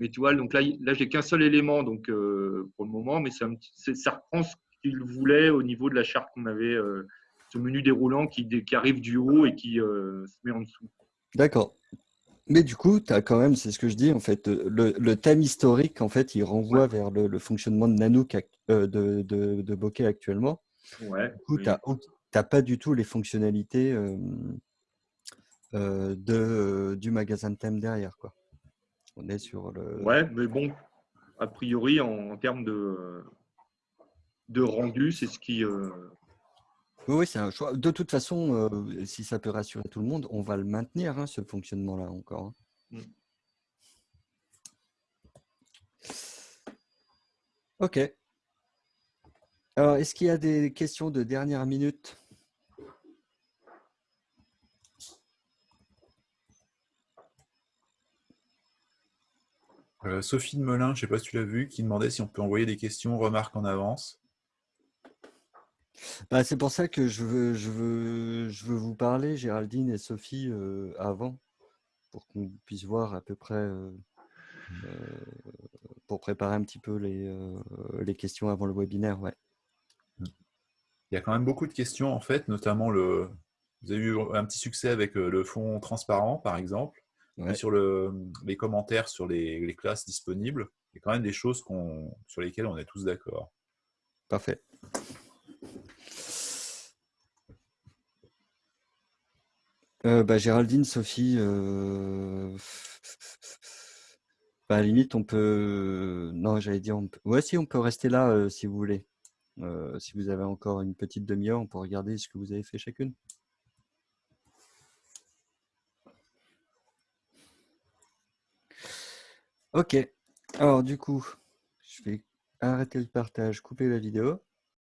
Mais tu vois, donc là, là j'ai qu'un seul élément donc, euh, pour le moment, mais ça, ça reprend ce qu'il voulait au niveau de la charte qu'on avait, euh, ce menu déroulant qui, qui, arrive du haut et qui euh, se met en dessous. D'accord. Mais du coup, tu as quand même, c'est ce que je dis, en fait, le, thème historique, en fait, il renvoie vers le, fonctionnement de Nanook euh, de, de, de, Bokeh actuellement. Ouais, du coup, tu n'as pas du tout les fonctionnalités de, du magasin de thème derrière. Quoi. On est sur le. Ouais, mais bon, a priori, en termes de, de rendu, c'est ce qui. Oui, c'est un choix. De toute façon, euh, si ça peut rassurer tout le monde, on va le maintenir, hein, ce fonctionnement-là encore. Hein. Mm. Ok. Alors, est-ce qu'il y a des questions de dernière minute? Euh, Sophie de Melun, je ne sais pas si tu l'as vu, qui demandait si on peut envoyer des questions, remarques en avance. Bah, c'est pour ça que je veux, je, veux, je veux vous parler, Géraldine et Sophie, euh, avant, pour qu'on puisse voir à peu près, euh, pour préparer un petit peu les, les questions avant le webinaire. Ouais. Il y a quand même beaucoup de questions, en fait, notamment le. Vous avez eu un petit succès avec le fonds transparent, par exemple. Sur le, les commentaires sur les, classes disponibles, il y a quand même des choses sur lesquelles on est tous d'accord. Parfait. Euh, bah, Géraldine, Sophie, euh, bah, à la limite, on peut... Non, j'allais dire... On peut... Ouais, si, on peut rester là, euh, si vous voulez. si vous avez encore une petite demi-heure, on peut regarder ce que vous avez fait chacune. Ok, alors du coup, je vais arrêter le partage, couper la vidéo.